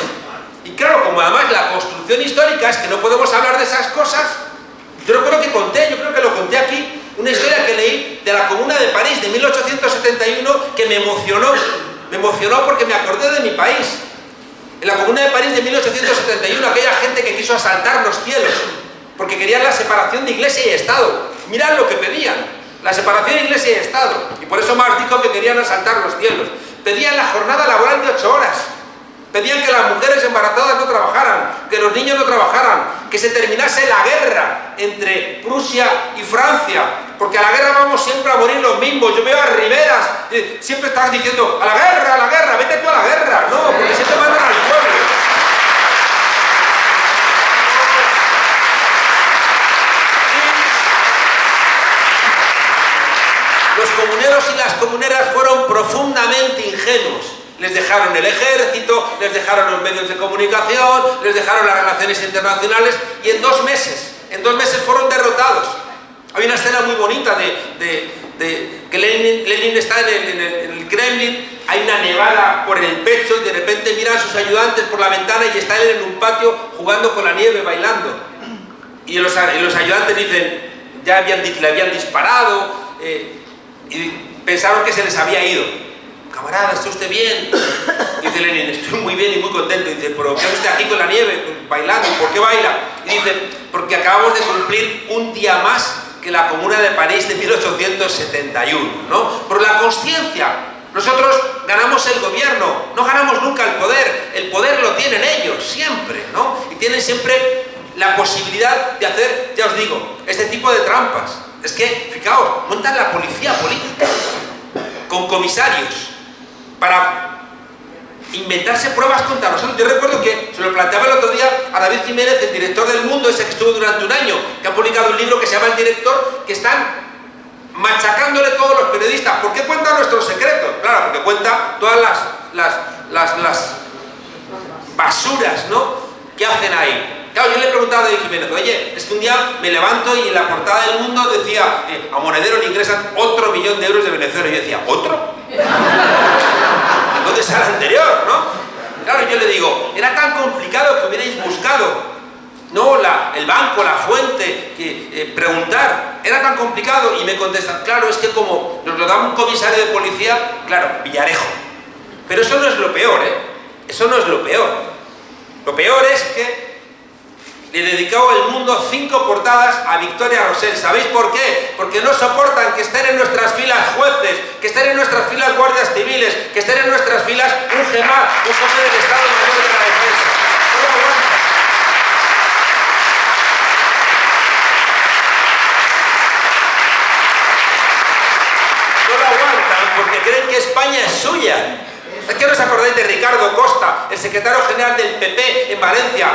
Y claro, como además la construcción histórica es que no podemos hablar de esas cosas, yo recuerdo que conté, yo creo que lo conté aquí, una historia que leí de la Comuna de París de 1871 que me emocionó me emocionó porque me acordé de mi país. En la Comuna de París de 1871, aquella gente que quiso asaltar los cielos, porque querían la separación de Iglesia y Estado. Mirad lo que pedían, la separación de Iglesia y Estado. Y por eso Marx dijo que querían asaltar los cielos. Pedían la jornada laboral de ocho horas. Pedían que las mujeres embarazadas no trabajaran, que los niños no trabajaran, que se terminase la guerra entre Prusia y Francia, porque a la guerra vamos siempre a morir los mismos. Yo veo a Riveras, eh, siempre están diciendo, a la guerra, a la guerra, vete tú a la guerra. No, porque siempre mandan al pueblo. Los comuneros y las comuneras fueron profundamente ingenuos les dejaron el ejército, les dejaron los medios de comunicación, les dejaron las relaciones internacionales y en dos meses, en dos meses fueron derrotados. Hay una escena muy bonita de, que Lenin, está en el, Kremlin, hay una nevada por el pecho y de repente miran a sus ayudantes por la ventana y está él en un patio jugando con la nieve, bailando. Y los, ayudantes dicen, ya habían, le habían disparado eh, y pensaron que se les había ido camarada, ¿está usted bien? Dice Lenin, estoy muy bien y muy contento. Dice, pero ¿qué hace usted aquí con la nieve, bailando? ¿Por qué baila? Y dice, porque acabamos de cumplir un día más que la Comuna de París de 1871, ¿no? Por la conciencia. Nosotros ganamos el gobierno, no ganamos nunca el poder. El poder lo tienen ellos, siempre, ¿no? Y tienen siempre la posibilidad de hacer, ya os digo, este tipo de trampas. Es que, fijaos, montan la policía política con comisarios, para inventarse pruebas contra nosotros. Yo recuerdo que se lo planteaba el otro día a David Jiménez, el director del Mundo, ese que estuvo durante un año, que ha publicado un libro que se llama El Director, que están machacándole todos los periodistas. ¿Por qué cuenta nuestros secretos? Claro, porque cuenta todas las, las, las, basuras ¿no? que hacen ahí. Claro, yo le he preguntado a David Jiménez, oye, es que un día me levanto y en la portada del mundo decía, eh, a Monedero le ingresan otro millón de euros de Venezuela. Y yo decía, ¿otro? ¿Dónde está el anterior, no? Claro, yo le digo, era tan complicado que hubierais buscado no la, el banco, la fuente, que, eh, preguntar, era tan complicado y me contestan, claro, es que como nos lo da un comisario de policía, claro, Villarejo. Pero eso no es lo peor, ¿eh? Eso no es lo peor. Lo peor es que le dedicó el mundo cinco portadas a Victoria Rosell. ¿Sabéis por qué? Porque no soportan que estén en nuestras filas jueces, que estén en nuestras filas guardias civiles, que estén en nuestras filas un GEMAT, un jefe del Estado Mayor de la Defensa. No lo aguantan. No lo aguantan porque creen que España es suya. ¿Es que os acordáis de Ricardo Costa, el secretario general del PP en Valencia,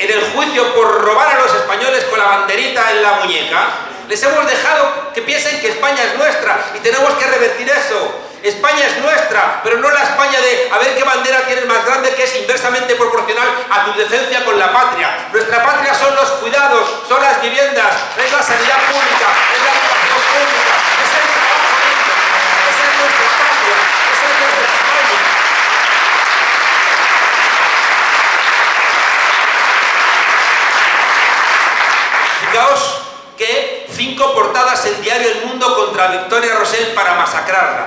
en el juicio por robar a los españoles con la banderita en la muñeca, les hemos dejado que piensen que España es nuestra y tenemos que revertir eso. España es nuestra, pero no la España de a ver qué bandera tienes más grande que es inversamente proporcional a tu decencia con la patria. Nuestra patria son los cuidados, son las viviendas, es la sanidad pública, fijaos que cinco portadas en Diario El Mundo contra Victoria Rosell para masacrarla.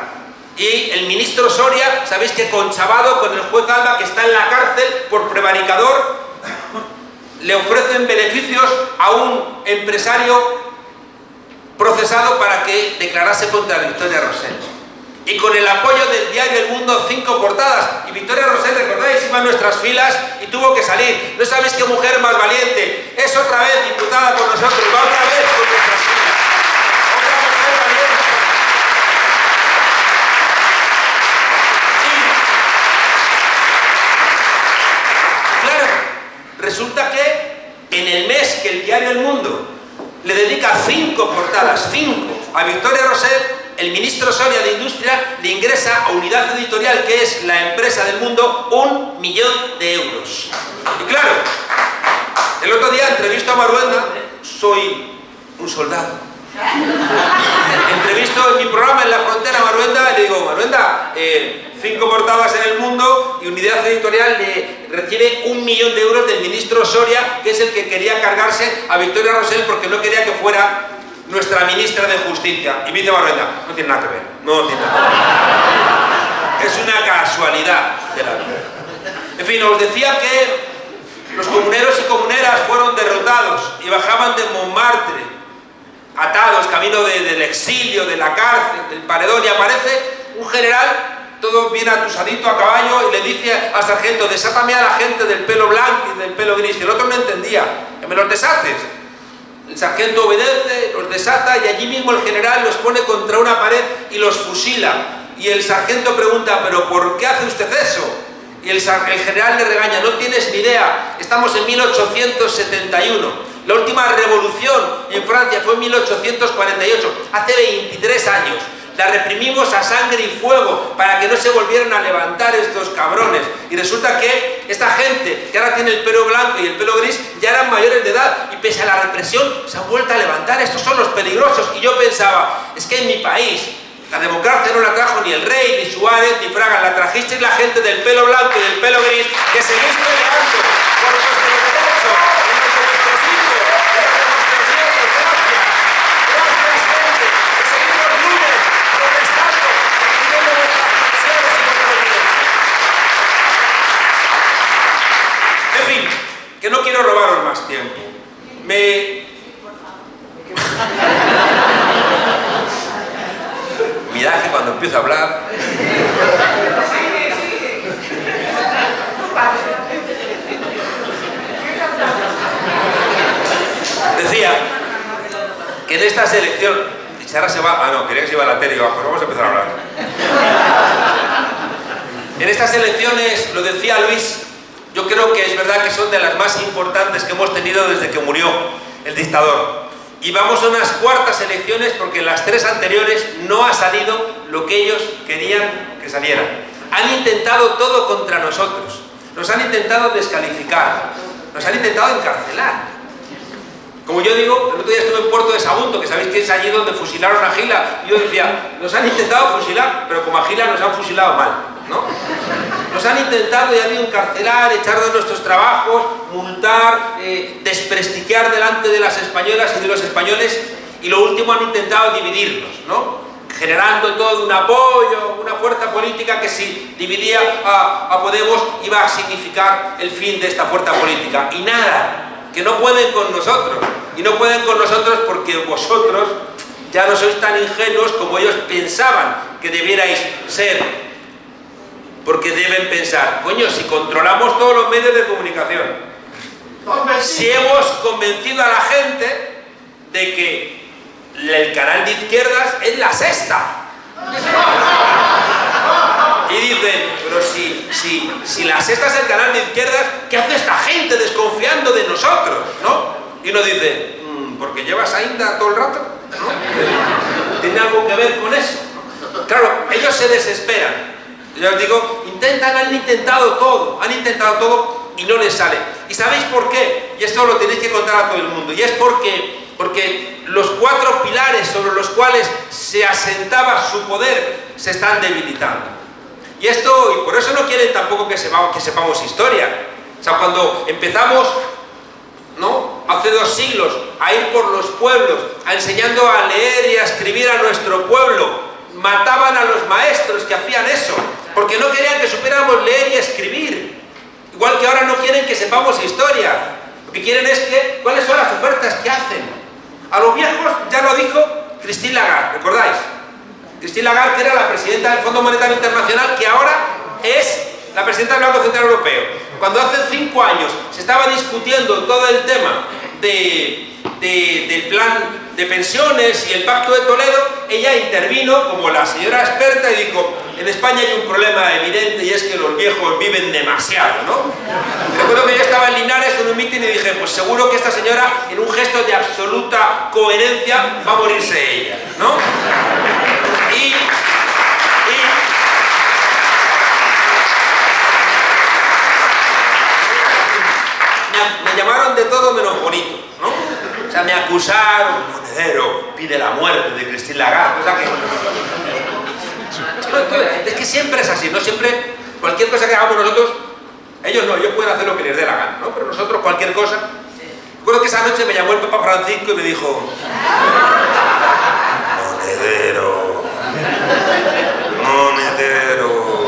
Y el ministro Soria, sabéis que conchavado con el juez Alba, que está en la cárcel por prevaricador, le ofrecen beneficios a un empresario procesado para que declarase contra Victoria Rosell. Y con el apoyo del diario El Mundo, cinco portadas. Y Victoria Rosell, recordáis, iba en nuestras filas y tuvo que salir. No sabéis qué mujer más valiente. Es otra vez diputada con nosotros, va otra vez con nuestras filas. Otra mujer valiente. Claro, resulta que en el mes que el diario El Mundo le dedica cinco portadas, cinco, a Victoria Rosell, el ministro Soria de Industria le ingresa a Unidad Editorial, que es la empresa del mundo, un millón de euros. Y claro, el otro día entrevisto a Maruenda, soy un soldado. Entrevisto en mi programa en la frontera a Maruenda y le digo, Maruenda, eh, cinco portadas en el mundo y Unidad Editorial le recibe un millón de euros del ministro Soria, que es el que quería cargarse a Victoria Rosell porque no quería que fuera nuestra ministra de Justicia. Y me dice Maruenda, no tiene nada que ver, no tiene nada que ver. Es una casualidad de la vida. En fin, os decía que los comuneros y comuneras fueron derrotados y bajaban de Montmartre atados, camino de, del exilio, de la cárcel, del paredón, y aparece un general, todo bien atusadito a caballo, y le dice al sargento, desátame a la gente del pelo blanco y del pelo gris, y el otro no entendía, que me los desates. El sargento obedece, los desata, y allí mismo el general los pone contra una pared y los fusila. Y el sargento pregunta, ¿pero por qué hace usted eso? Y el, general le regaña, no tienes ni idea, estamos en 1871. La última revolución en Francia fue en 1848, hace 23 años. La reprimimos a sangre y fuego para que no se volvieran a levantar estos cabrones. Y resulta que esta gente que ahora tiene el pelo blanco y el pelo gris ya eran mayores de edad y pese a la represión se han vuelto a levantar. Estos son los peligrosos. Y yo pensaba, es que en mi país la democracia no la trajo ni el rey, ni Suárez, ni Fraga, la trajisteis la gente del pelo blanco y del pelo gris que seguís peleando por nuestros derechos, en nuestros hijos, en nuestros nietos. Gracias. Gracias, gente. Que seguimos libres, protestando, defendiendo nuestras pensiones y nuestros derechos. En fin, que no quiero robaros más tiempo. Me... Mirad que cuando empiezo a hablar... Decía que en esta selección... Y Sara se va... Ah, no, quería que se iba a la tele digo, pues vamos a empezar a hablar. En estas elecciones, lo decía Luis, yo creo que es verdad que son de las más importantes que hemos tenido desde que murió el dictador. Y vamos a unas cuartas elecciones porque en las tres anteriores no ha salido lo que ellos querían que saliera. Han intentado todo contra nosotros. Nos han intentado descalificar. Nos han intentado encarcelar. Como yo digo, el otro día estuve en Puerto de Sagunto, que sabéis que es allí donde fusilaron a Gila. Y yo decía, nos han intentado fusilar, pero como a Gila nos han fusilado mal. ¿No? Nos han intentado, ya digo, encarcelar, echar de nuestros trabajos, multar, eh, desprestigiar delante de las españolas y de los españoles y lo último han intentado dividirnos, ¿no? generando todo un apoyo, una fuerza política que si dividía a Podemos iba a significar el fin de esta fuerza política. Y nada, que no pueden con nosotros. Y no pueden con nosotros porque vosotros ya no sois tan ingenuos como ellos pensaban que debierais ser porque deben pensar, coño, si controlamos todos los medios de comunicación, si hemos convencido a la gente de que el canal de izquierdas es la sexta. Y dicen, pero si, si, si la sexta es el canal de izquierdas, ¿qué hace esta gente desconfiando de nosotros? ¿no? Y uno dice, mmm, porque llevas a Inda todo el rato, ¿no? ¿Tiene algo que ver con eso? Claro, ellos se desesperan. Ya os digo, intentan, han intentado todo, han intentado todo y no les sale. ¿Y sabéis por qué? Y esto lo tenéis que contar a todo el mundo. Y es porque, porque los cuatro pilares sobre los cuales se asentaba su poder se están debilitando. Y esto, y por eso no quieren tampoco que sepamos, que sepamos historia. O sea, cuando empezamos ¿no? hace dos siglos a ir por los pueblos, a enseñando a leer y a escribir a nuestro pueblo, mataban a los maestros que hacían eso, porque no querían que supiéramos leer y escribir. Igual que ahora no quieren que sepamos historia. Lo que quieren es que, ¿cuáles son las ofertas que hacen? A los viejos ya lo dijo Christine Lagarde, ¿recordáis? Christine Lagarde era la presidenta del Fondo Monetario Internacional que ahora es la presidenta del Banco Central Europeo. Cuando hace cinco años se estaba discutiendo todo el tema del plan de pensiones y el pacto de Toledo, ella intervino como la señora experta y dijo, en España hay un problema evidente y es que los viejos viven demasiado, ¿no? Recuerdo que yo estaba en Linares en un mitin y dije, pues seguro que esta señora, en un gesto de absoluta coherencia, va a morirse ella, ¿no? Y, me, llamaron de todo menos bonito, ¿no? O sea, me acusaron, monedero, pide la muerte de Cristina Lagarde, o sea que... Es que siempre es así, ¿no? Siempre, cualquier cosa que hagamos nosotros, ellos no, ellos pueden hacer lo que les dé la gana, ¿no? Pero nosotros cualquier cosa... Recuerdo que esa noche me llamó el Papa Francisco y me dijo... Monedero... Monedero...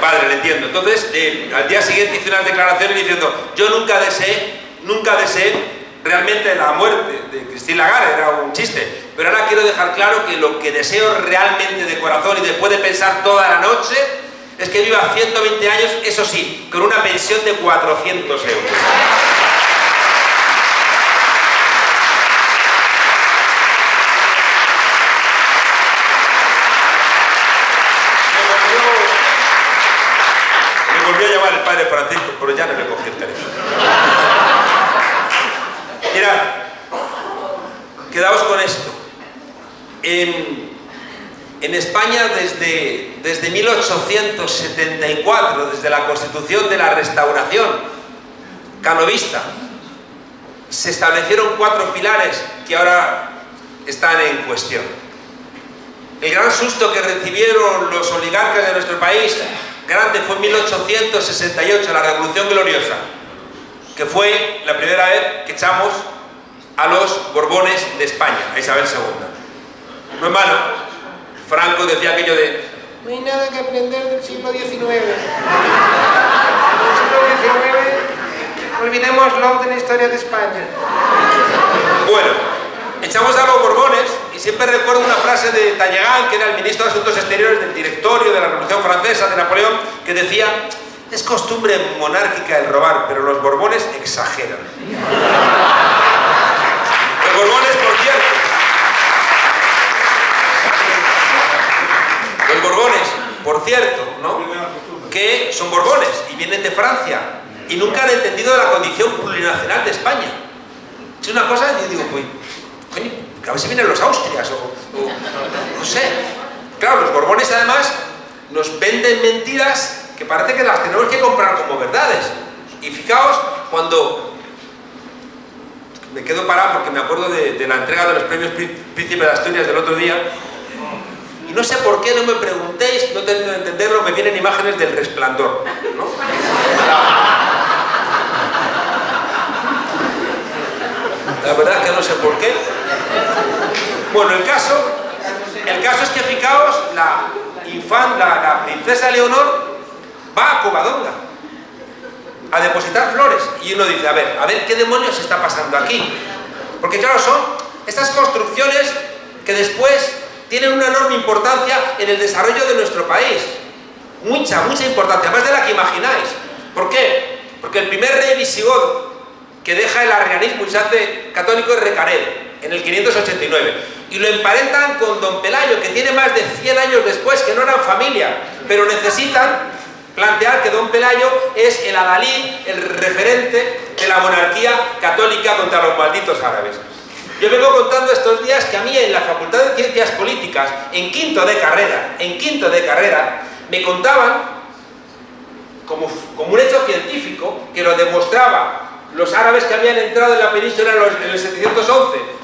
Padre, le entiendo. Entonces, eh, al día siguiente hice unas declaraciones diciendo, yo nunca deseé, nunca deseé realmente la muerte de Cristina Lagarde, era un chiste. Pero ahora quiero dejar claro que lo que deseo realmente de corazón y después de pensar toda la noche es que viva 120 años, eso sí, con una pensión de 400 euros. Francisco, pero ya no le cogí el teléfono. Mirad, quedaos con esto. En, en España desde, desde 1874, desde la constitución de la restauración canovista, se establecieron cuatro pilares que ahora están en cuestión. El gran susto que recibieron los oligarcas de nuestro país grande fue en 1868, la Revolución Gloriosa, que fue la primera vez que echamos a los Borbones de España, a Isabel II. No es malo, Franco decía aquello de no hay nada que aprender del siglo XIX. Del siglo XIX, olvidémoslo de la historia de España. Bueno, echamos a los Borbones siempre recuerdo una frase de Talleyrand, que era el ministro de Asuntos Exteriores del directorio de la Revolución Francesa de Napoleón, que decía, es costumbre monárquica el robar, pero los Borbones exageran. Los Borbones, por cierto, los Borbones, por cierto, ¿no? que son Borbones y vienen de Francia y nunca han entendido la condición plurinacional de España. Es una cosa, yo digo, pues, coño, a ver si vienen los Austrias o, no sé. Claro, los Borbones además nos venden mentiras que parece que las tenemos que comprar como verdades. Y fijaos, cuando me quedo parado porque me acuerdo de, la entrega de los premios Príncipe de Asturias del otro día y no sé por qué, no me preguntéis, no tengo que entenderlo, me vienen imágenes del resplandor. ¿no? La verdad es que no sé por qué. Bueno, el caso, el caso es que fijaos, la infanta, la princesa Leonor va a Covadonga a depositar flores y uno dice, a ver, a ver qué demonios está pasando aquí. Porque claro, son estas construcciones que después tienen una enorme importancia en el desarrollo de nuestro país. Mucha, mucha importancia, más de la que imagináis. ¿Por qué? Porque el primer rey visigodo que deja el arrianismo y se hace católico es Recaredo, en el 589. Y lo emparentan con Don Pelayo, que tiene más de 100 años después, que no eran familia, pero necesitan plantear que Don Pelayo es el adalid, el referente de la monarquía católica contra los malditos árabes. Yo vengo contando estos días que a mí en la Facultad de Ciencias Políticas, en quinto de carrera, en quinto de carrera, me contaban, como, como un hecho científico, que lo demostraba los árabes que habían entrado en la península en el 711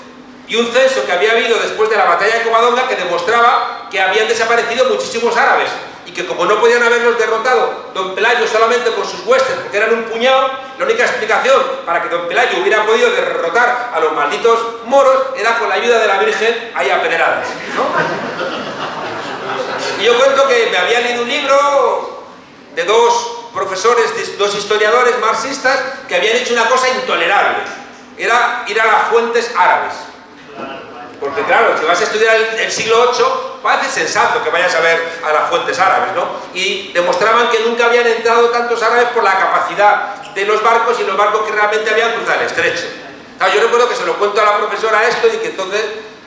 y un censo que había habido después de la batalla de Covadonga que demostraba que habían desaparecido muchísimos árabes y que como no podían haberlos derrotado don Pelayo solamente con sus huestes porque eran un puñado la única explicación para que don Pelayo hubiera podido derrotar a los malditos moros era con la ayuda de la Virgen ahí a pedradas, ¿no? Y yo cuento que me había leído un libro de dos profesores, dos historiadores marxistas que habían hecho una cosa intolerable. Era ir a las fuentes árabes. Porque claro, si vas a estudiar el, siglo VIII, parece sensato que vayas a ver a las fuentes árabes, ¿no? Y demostraban que nunca habían entrado tantos árabes por la capacidad de los barcos y los barcos que realmente habían cruzado el estrecho. yo recuerdo que se lo cuento a la profesora esto y que entonces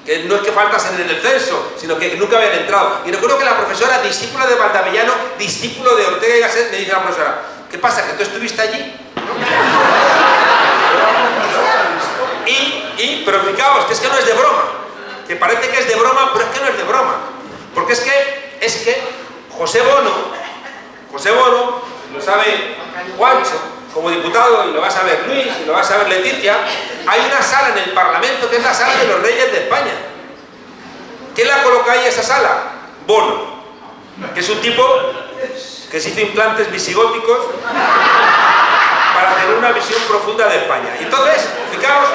que no es que faltasen en el censo, sino que nunca habían entrado. Y recuerdo que la profesora, discípula de Valdavellano, discípulo de Ortega y Gasset, me dice a la profesora, ¿qué pasa, que tú estuviste allí? y, y, pero fijaos, que es que no es de broma, que parece que es de broma, pero es que no es de broma. Porque es que, es que José Bono, José Bono, lo sabe Juancho, como diputado, y lo va a saber Luis, y lo va a saber Leticia, hay una sala en el Parlamento que es la sala de los reyes de España. ¿Quién la coloca ahí esa sala? Bono, que es un tipo que se hizo implantes visigóticos para tener una visión profunda de España. Y entonces, fijaos,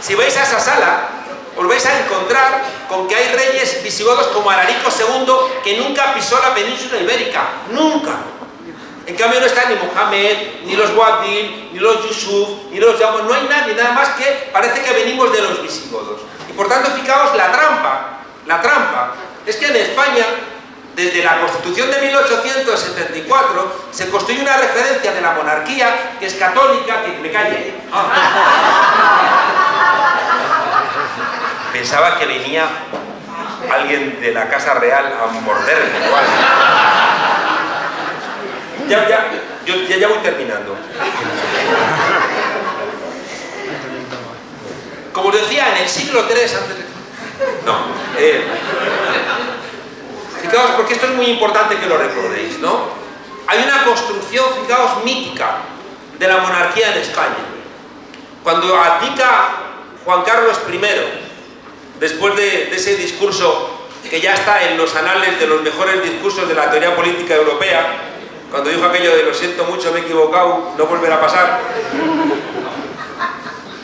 si vais a esa sala, os vais a encontrar con que hay reyes visigodos como Alarico II, que nunca pisó la península ibérica. ¡Nunca! En cambio no está ni Mohamed, ni los Wadil, ni los Yusuf, ni los Yamos, no hay nadie, nada más que parece que venimos de los visigodos. Y por tanto, fijaos, la trampa, la trampa, es que en España, desde la Constitución de 1874, se construye una referencia de la monarquía que es católica, que me calle. Pensaba que venía alguien de la Casa Real a morderme ya, ya, yo, ya, ya voy terminando. Como os decía, en el siglo III antes de... No. Eh, fijaos, porque esto es muy importante que lo recordéis, ¿no? Hay una construcción, fijaos, mítica de la monarquía en España. Cuando abdica Juan Carlos I, después de, ese discurso que ya está en los anales de los mejores discursos de la teoría política europea, cuando dijo aquello de lo siento mucho, me he equivocado, no volverá a pasar.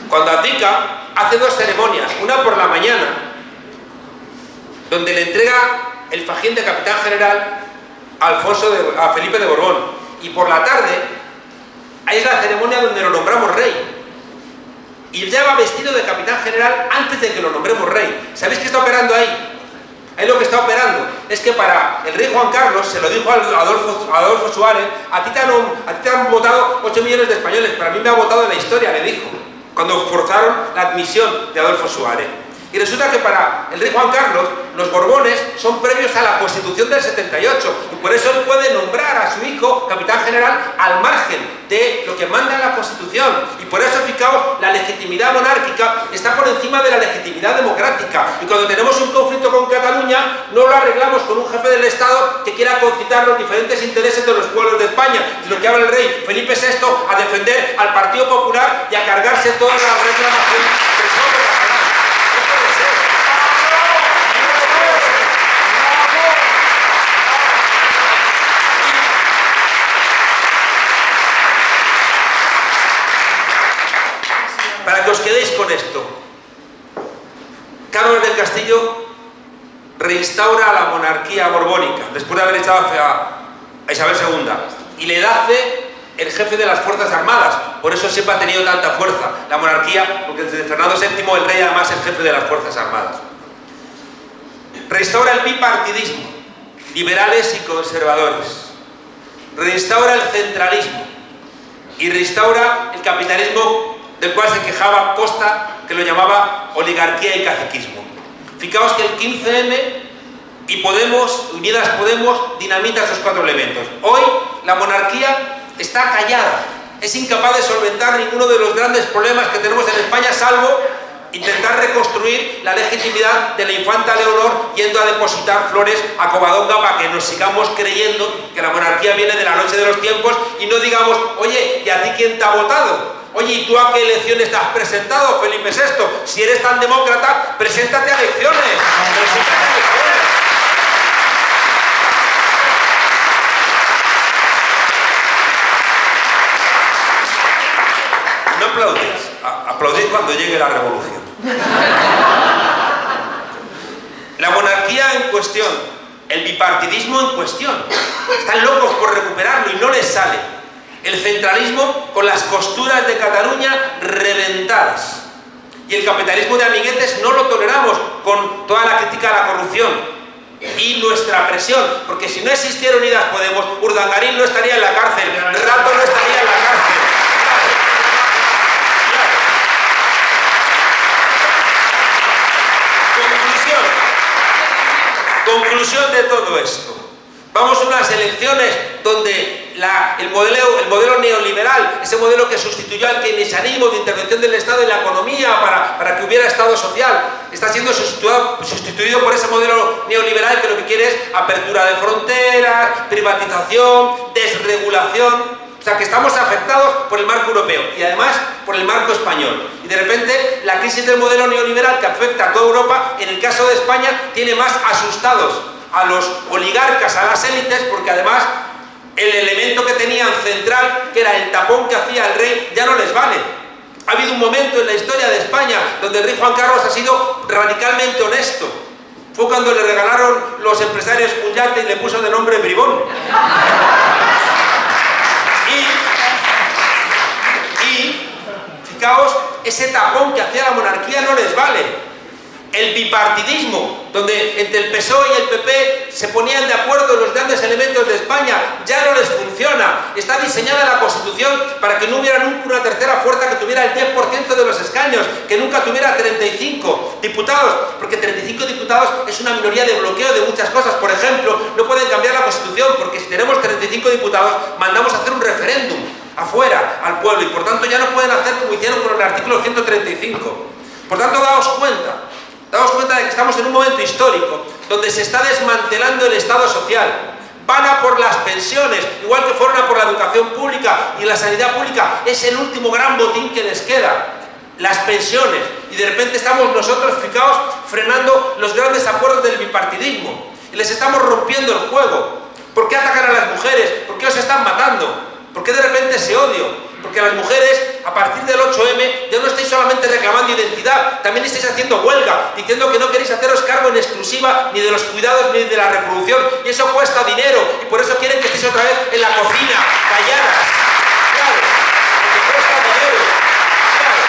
Cuando abdica, hace dos ceremonias, una por la mañana, donde le entrega el fajín de capitán general a, Alfonso a Felipe de Borbón, y por la tarde, es la ceremonia donde lo nombramos rey. Y ya va vestido de capitán general antes de que lo nombremos rey. ¿Sabéis qué está operando ahí? Es lo que está operando. Es que para el rey Juan Carlos, se lo dijo a Adolfo, Suárez, a ti, te han, votado 8 millones de españoles, pero a mí me ha votado en la historia, le dijo, cuando forzaron la admisión de Adolfo Suárez. Y resulta que para el rey Juan Carlos, los Borbones son previos a la Constitución del 78 y por eso él puede nombrar a su hijo capitán general al margen de lo que manda la Constitución. Y por eso, fijaos, la legitimidad monárquica está por encima de la legitimidad democrática. Y cuando tenemos un conflicto con Cataluña, no lo arreglamos con un jefe del Estado que quiera concitar los diferentes intereses de los pueblos de España, sino que habla el rey Felipe VI a defender al Partido Popular y a cargarse todas las reclamaciones os quedéis con esto, Carlos del Castillo reinstaura la monarquía borbónica, después de haber echado a Isabel II, y le hace el jefe de las Fuerzas Armadas, por eso siempre ha tenido tanta fuerza la monarquía, porque desde Fernando VII el rey además es jefe de las Fuerzas Armadas. Restaura el bipartidismo, liberales y conservadores. Reinstaura el centralismo y restaura el capitalismo del cual se quejaba Costa, que lo llamaba oligarquía y caciquismo. Fijaos que el 15M y Podemos, Unidas Podemos, dinamita esos cuatro elementos. Hoy la monarquía está callada, es incapaz de solventar ninguno de los grandes problemas que tenemos en España, salvo intentar reconstruir la legitimidad de la infanta Leonor yendo a depositar flores a Covadonga para que nos sigamos creyendo que la monarquía viene de la noche de los tiempos y no digamos, oye, ¿y a ti quién te ha votado? Oye, ¿y tú a qué elecciones te has presentado, Felipe VI? Si eres tan demócrata, preséntate a elecciones. Preséntate a elecciones. aplaudís? Aplaudid cuando llegue la revolución. La monarquía en cuestión, el bipartidismo en cuestión. Están locos por recuperarlo y no les sale. El centralismo con las costuras de Cataluña reventadas. Y el capitalismo de amiguetes no lo toleramos con toda la crítica a la corrupción y nuestra presión, porque si no existiera Unidas Podemos, Urdangarín no estaría en la cárcel, Rato no estaría en la cárcel. Conclusión. Conclusión de todo esto. Vamos a unas elecciones donde el, modelo, el modelo neoliberal, ese modelo que sustituyó al keynesianismo de intervención del Estado en la economía para, para que hubiera Estado social, está siendo sustituido, sustituido por ese modelo neoliberal que lo que quiere es apertura de fronteras, privatización, desregulación. O sea, que estamos afectados por el marco europeo y además por el marco español. Y de repente la crisis del modelo neoliberal que afecta a toda Europa, en el caso de España, tiene más asustados a los oligarcas, a las élites, porque además el elemento que tenían central, que era el tapón que hacía el rey, ya no les vale. Ha habido un momento en la historia de España donde el rey Juan Carlos ha sido radicalmente honesto. Fue cuando le regalaron los empresarios un yate y le puso de nombre Bribón. Y, y, fijaos, ese tapón que hacía la monarquía no les vale el bipartidismo, donde entre el PSOE y el PP se ponían de acuerdo los grandes elementos de España, ya no les funciona. Está diseñada la Constitución para que no hubiera nunca una tercera fuerza que tuviera el 10% de los escaños, que nunca tuviera 35 diputados, porque 35 diputados es una minoría de bloqueo de muchas cosas. Por ejemplo, no pueden cambiar la Constitución, porque si tenemos 35 diputados, mandamos a hacer un referéndum afuera, al pueblo, y por tanto ya no pueden hacer como hicieron con el artículo 135. Por tanto, daos cuenta, Damos cuenta de que estamos en un momento histórico donde se está desmantelando el Estado social. Van a por las pensiones, igual que fueron a por la educación pública y la sanidad pública. Es el último gran botín que les queda. Las pensiones. Y de repente estamos nosotros, fijaos, frenando los grandes acuerdos del bipartidismo. Y les estamos rompiendo el juego. ¿Por qué atacan a las mujeres? ¿Por qué os están matando? ¿Por qué de repente ese odio? Porque las mujeres, a partir del 8M, ya no estáis solamente reclamando identidad, también estáis haciendo huelga, diciendo que no queréis haceros cargo en exclusiva ni de los cuidados ni de la reproducción. Y eso cuesta dinero, y por eso quieren que estéis otra vez en la cocina, calladas. Claro, porque cuesta dinero. Claro.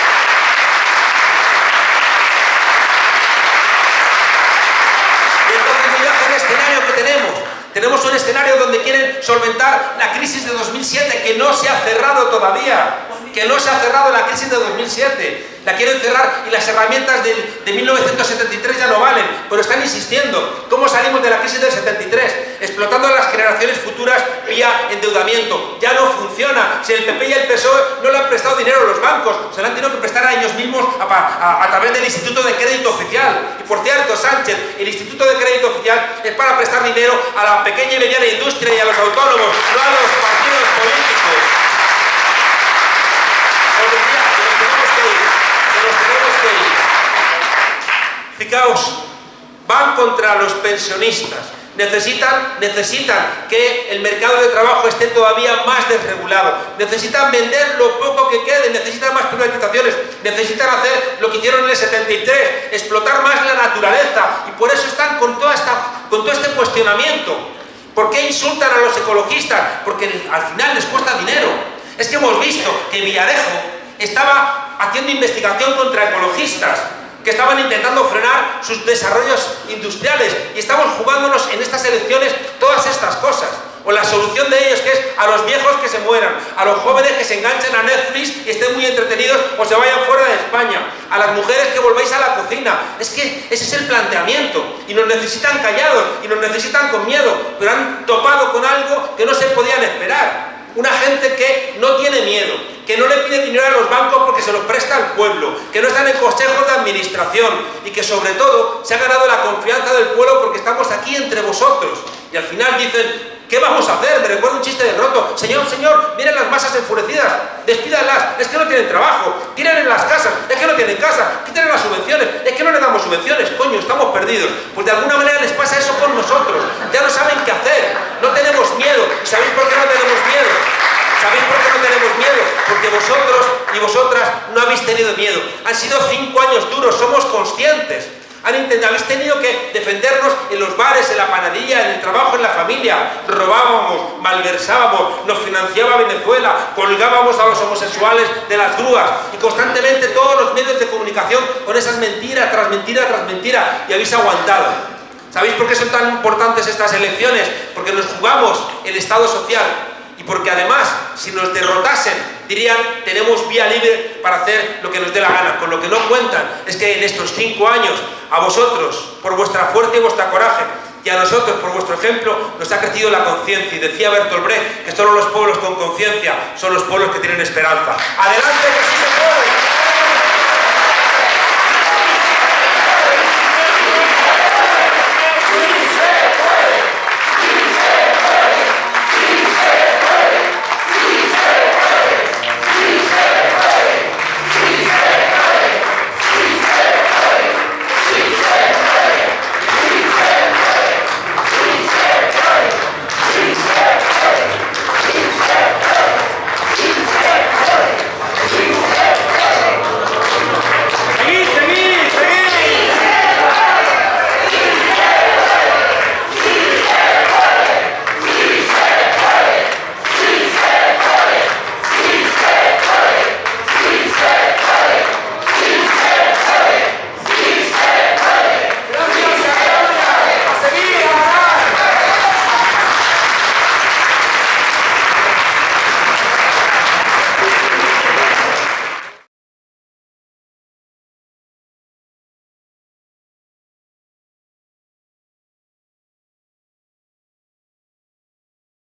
Y entonces mirad el escenario que tenemos. Un escenario donde quieren solventar la crisis de 2007 que no se ha cerrado todavía, que no se ha cerrado la crisis de 2007. La quieren cerrar y las herramientas de, de 1973 ya no valen, pero están insistiendo. ¿Cómo salimos de la crisis del 73? Explotando a las generaciones futuras vía endeudamiento. Ya no funciona. Si el PP y el PSOE no le han prestado dinero a los bancos, se lo han tenido que prestar a ellos mismos a, través del Instituto de Crédito Oficial. Y por cierto, Sánchez, el Instituto de Crédito Oficial es para prestar dinero a la pequeña y mediana industria y a los autónomos, partidos políticos. Os decía que nos tenemos que ir, que nos tenemos que ir. Fijaos, van contra los pensionistas. Necesitan, que el mercado de trabajo esté todavía más desregulado. Necesitan vender lo poco que quede, necesitan más privatizaciones, necesitan hacer lo que hicieron en el 73, explotar más la naturaleza. Y por eso están con, con todo este cuestionamiento. ¿Por qué insultan a los ecologistas? Porque al final les cuesta dinero. Es que hemos visto que Villarejo estaba haciendo investigación contra ecologistas que estaban intentando frenar sus desarrollos industriales y estamos jugándonos en estas elecciones todas estas cosas. O la solución de ellos que es a los viejos que se mueran, a los jóvenes que se enganchen a Netflix y estén muy entretenidos o se vayan fuera de España, a las mujeres que volváis a la cocina. Es que ese es el planteamiento y nos necesitan callados y nos necesitan con miedo, pero han topado con algo que no se podían esperar. Una gente que no tiene miedo, que no le pide dinero a los bancos porque se lo presta al pueblo, que no están en consejos de administración y que sobre todo se ha ganado la confianza del pueblo porque estamos aquí entre vosotros. Y al final dicen, ¿qué vamos a hacer? Me recuerdo un chiste de roto. Señor, señor, miren las masas enfurecidas, despídanlas, es que no tienen trabajo, tienen en las casas, es que no tienen casa, quiten las subvenciones, es que no les damos subvenciones, coño, estamos perdidos. Pues de alguna manera les pasa eso con nosotros, ya no saben qué hacer, no tenemos miedo. ¿Y sabéis por qué no tenemos miedo? ¿Sabéis por qué no tenemos miedo, porque vosotros y vosotras no habéis tenido miedo. Han sido cinco años duros, somos conscientes. Han intentado, habéis tenido que defendernos en los bares, en la panadilla, en el trabajo, en la familia. Robábamos, malversábamos, nos financiaba Venezuela, colgábamos a los homosexuales de las grúas y constantemente todos los medios de comunicación con esas mentiras tras mentira tras mentira y habéis aguantado. ¿Sabéis por qué son tan importantes estas elecciones? Porque nos jugamos el Estado social porque además, si nos derrotasen, dirían, tenemos vía libre para hacer lo que nos dé la gana. Con lo que no cuentan es que en estos cinco años, a vosotros, por vuestra fuerza y vuestra coraje, y a nosotros, por vuestro ejemplo, nos ha crecido la conciencia. Y decía Bertolt Brecht que solo los pueblos con conciencia son los pueblos que tienen esperanza. ¡Adelante, que sí se puede!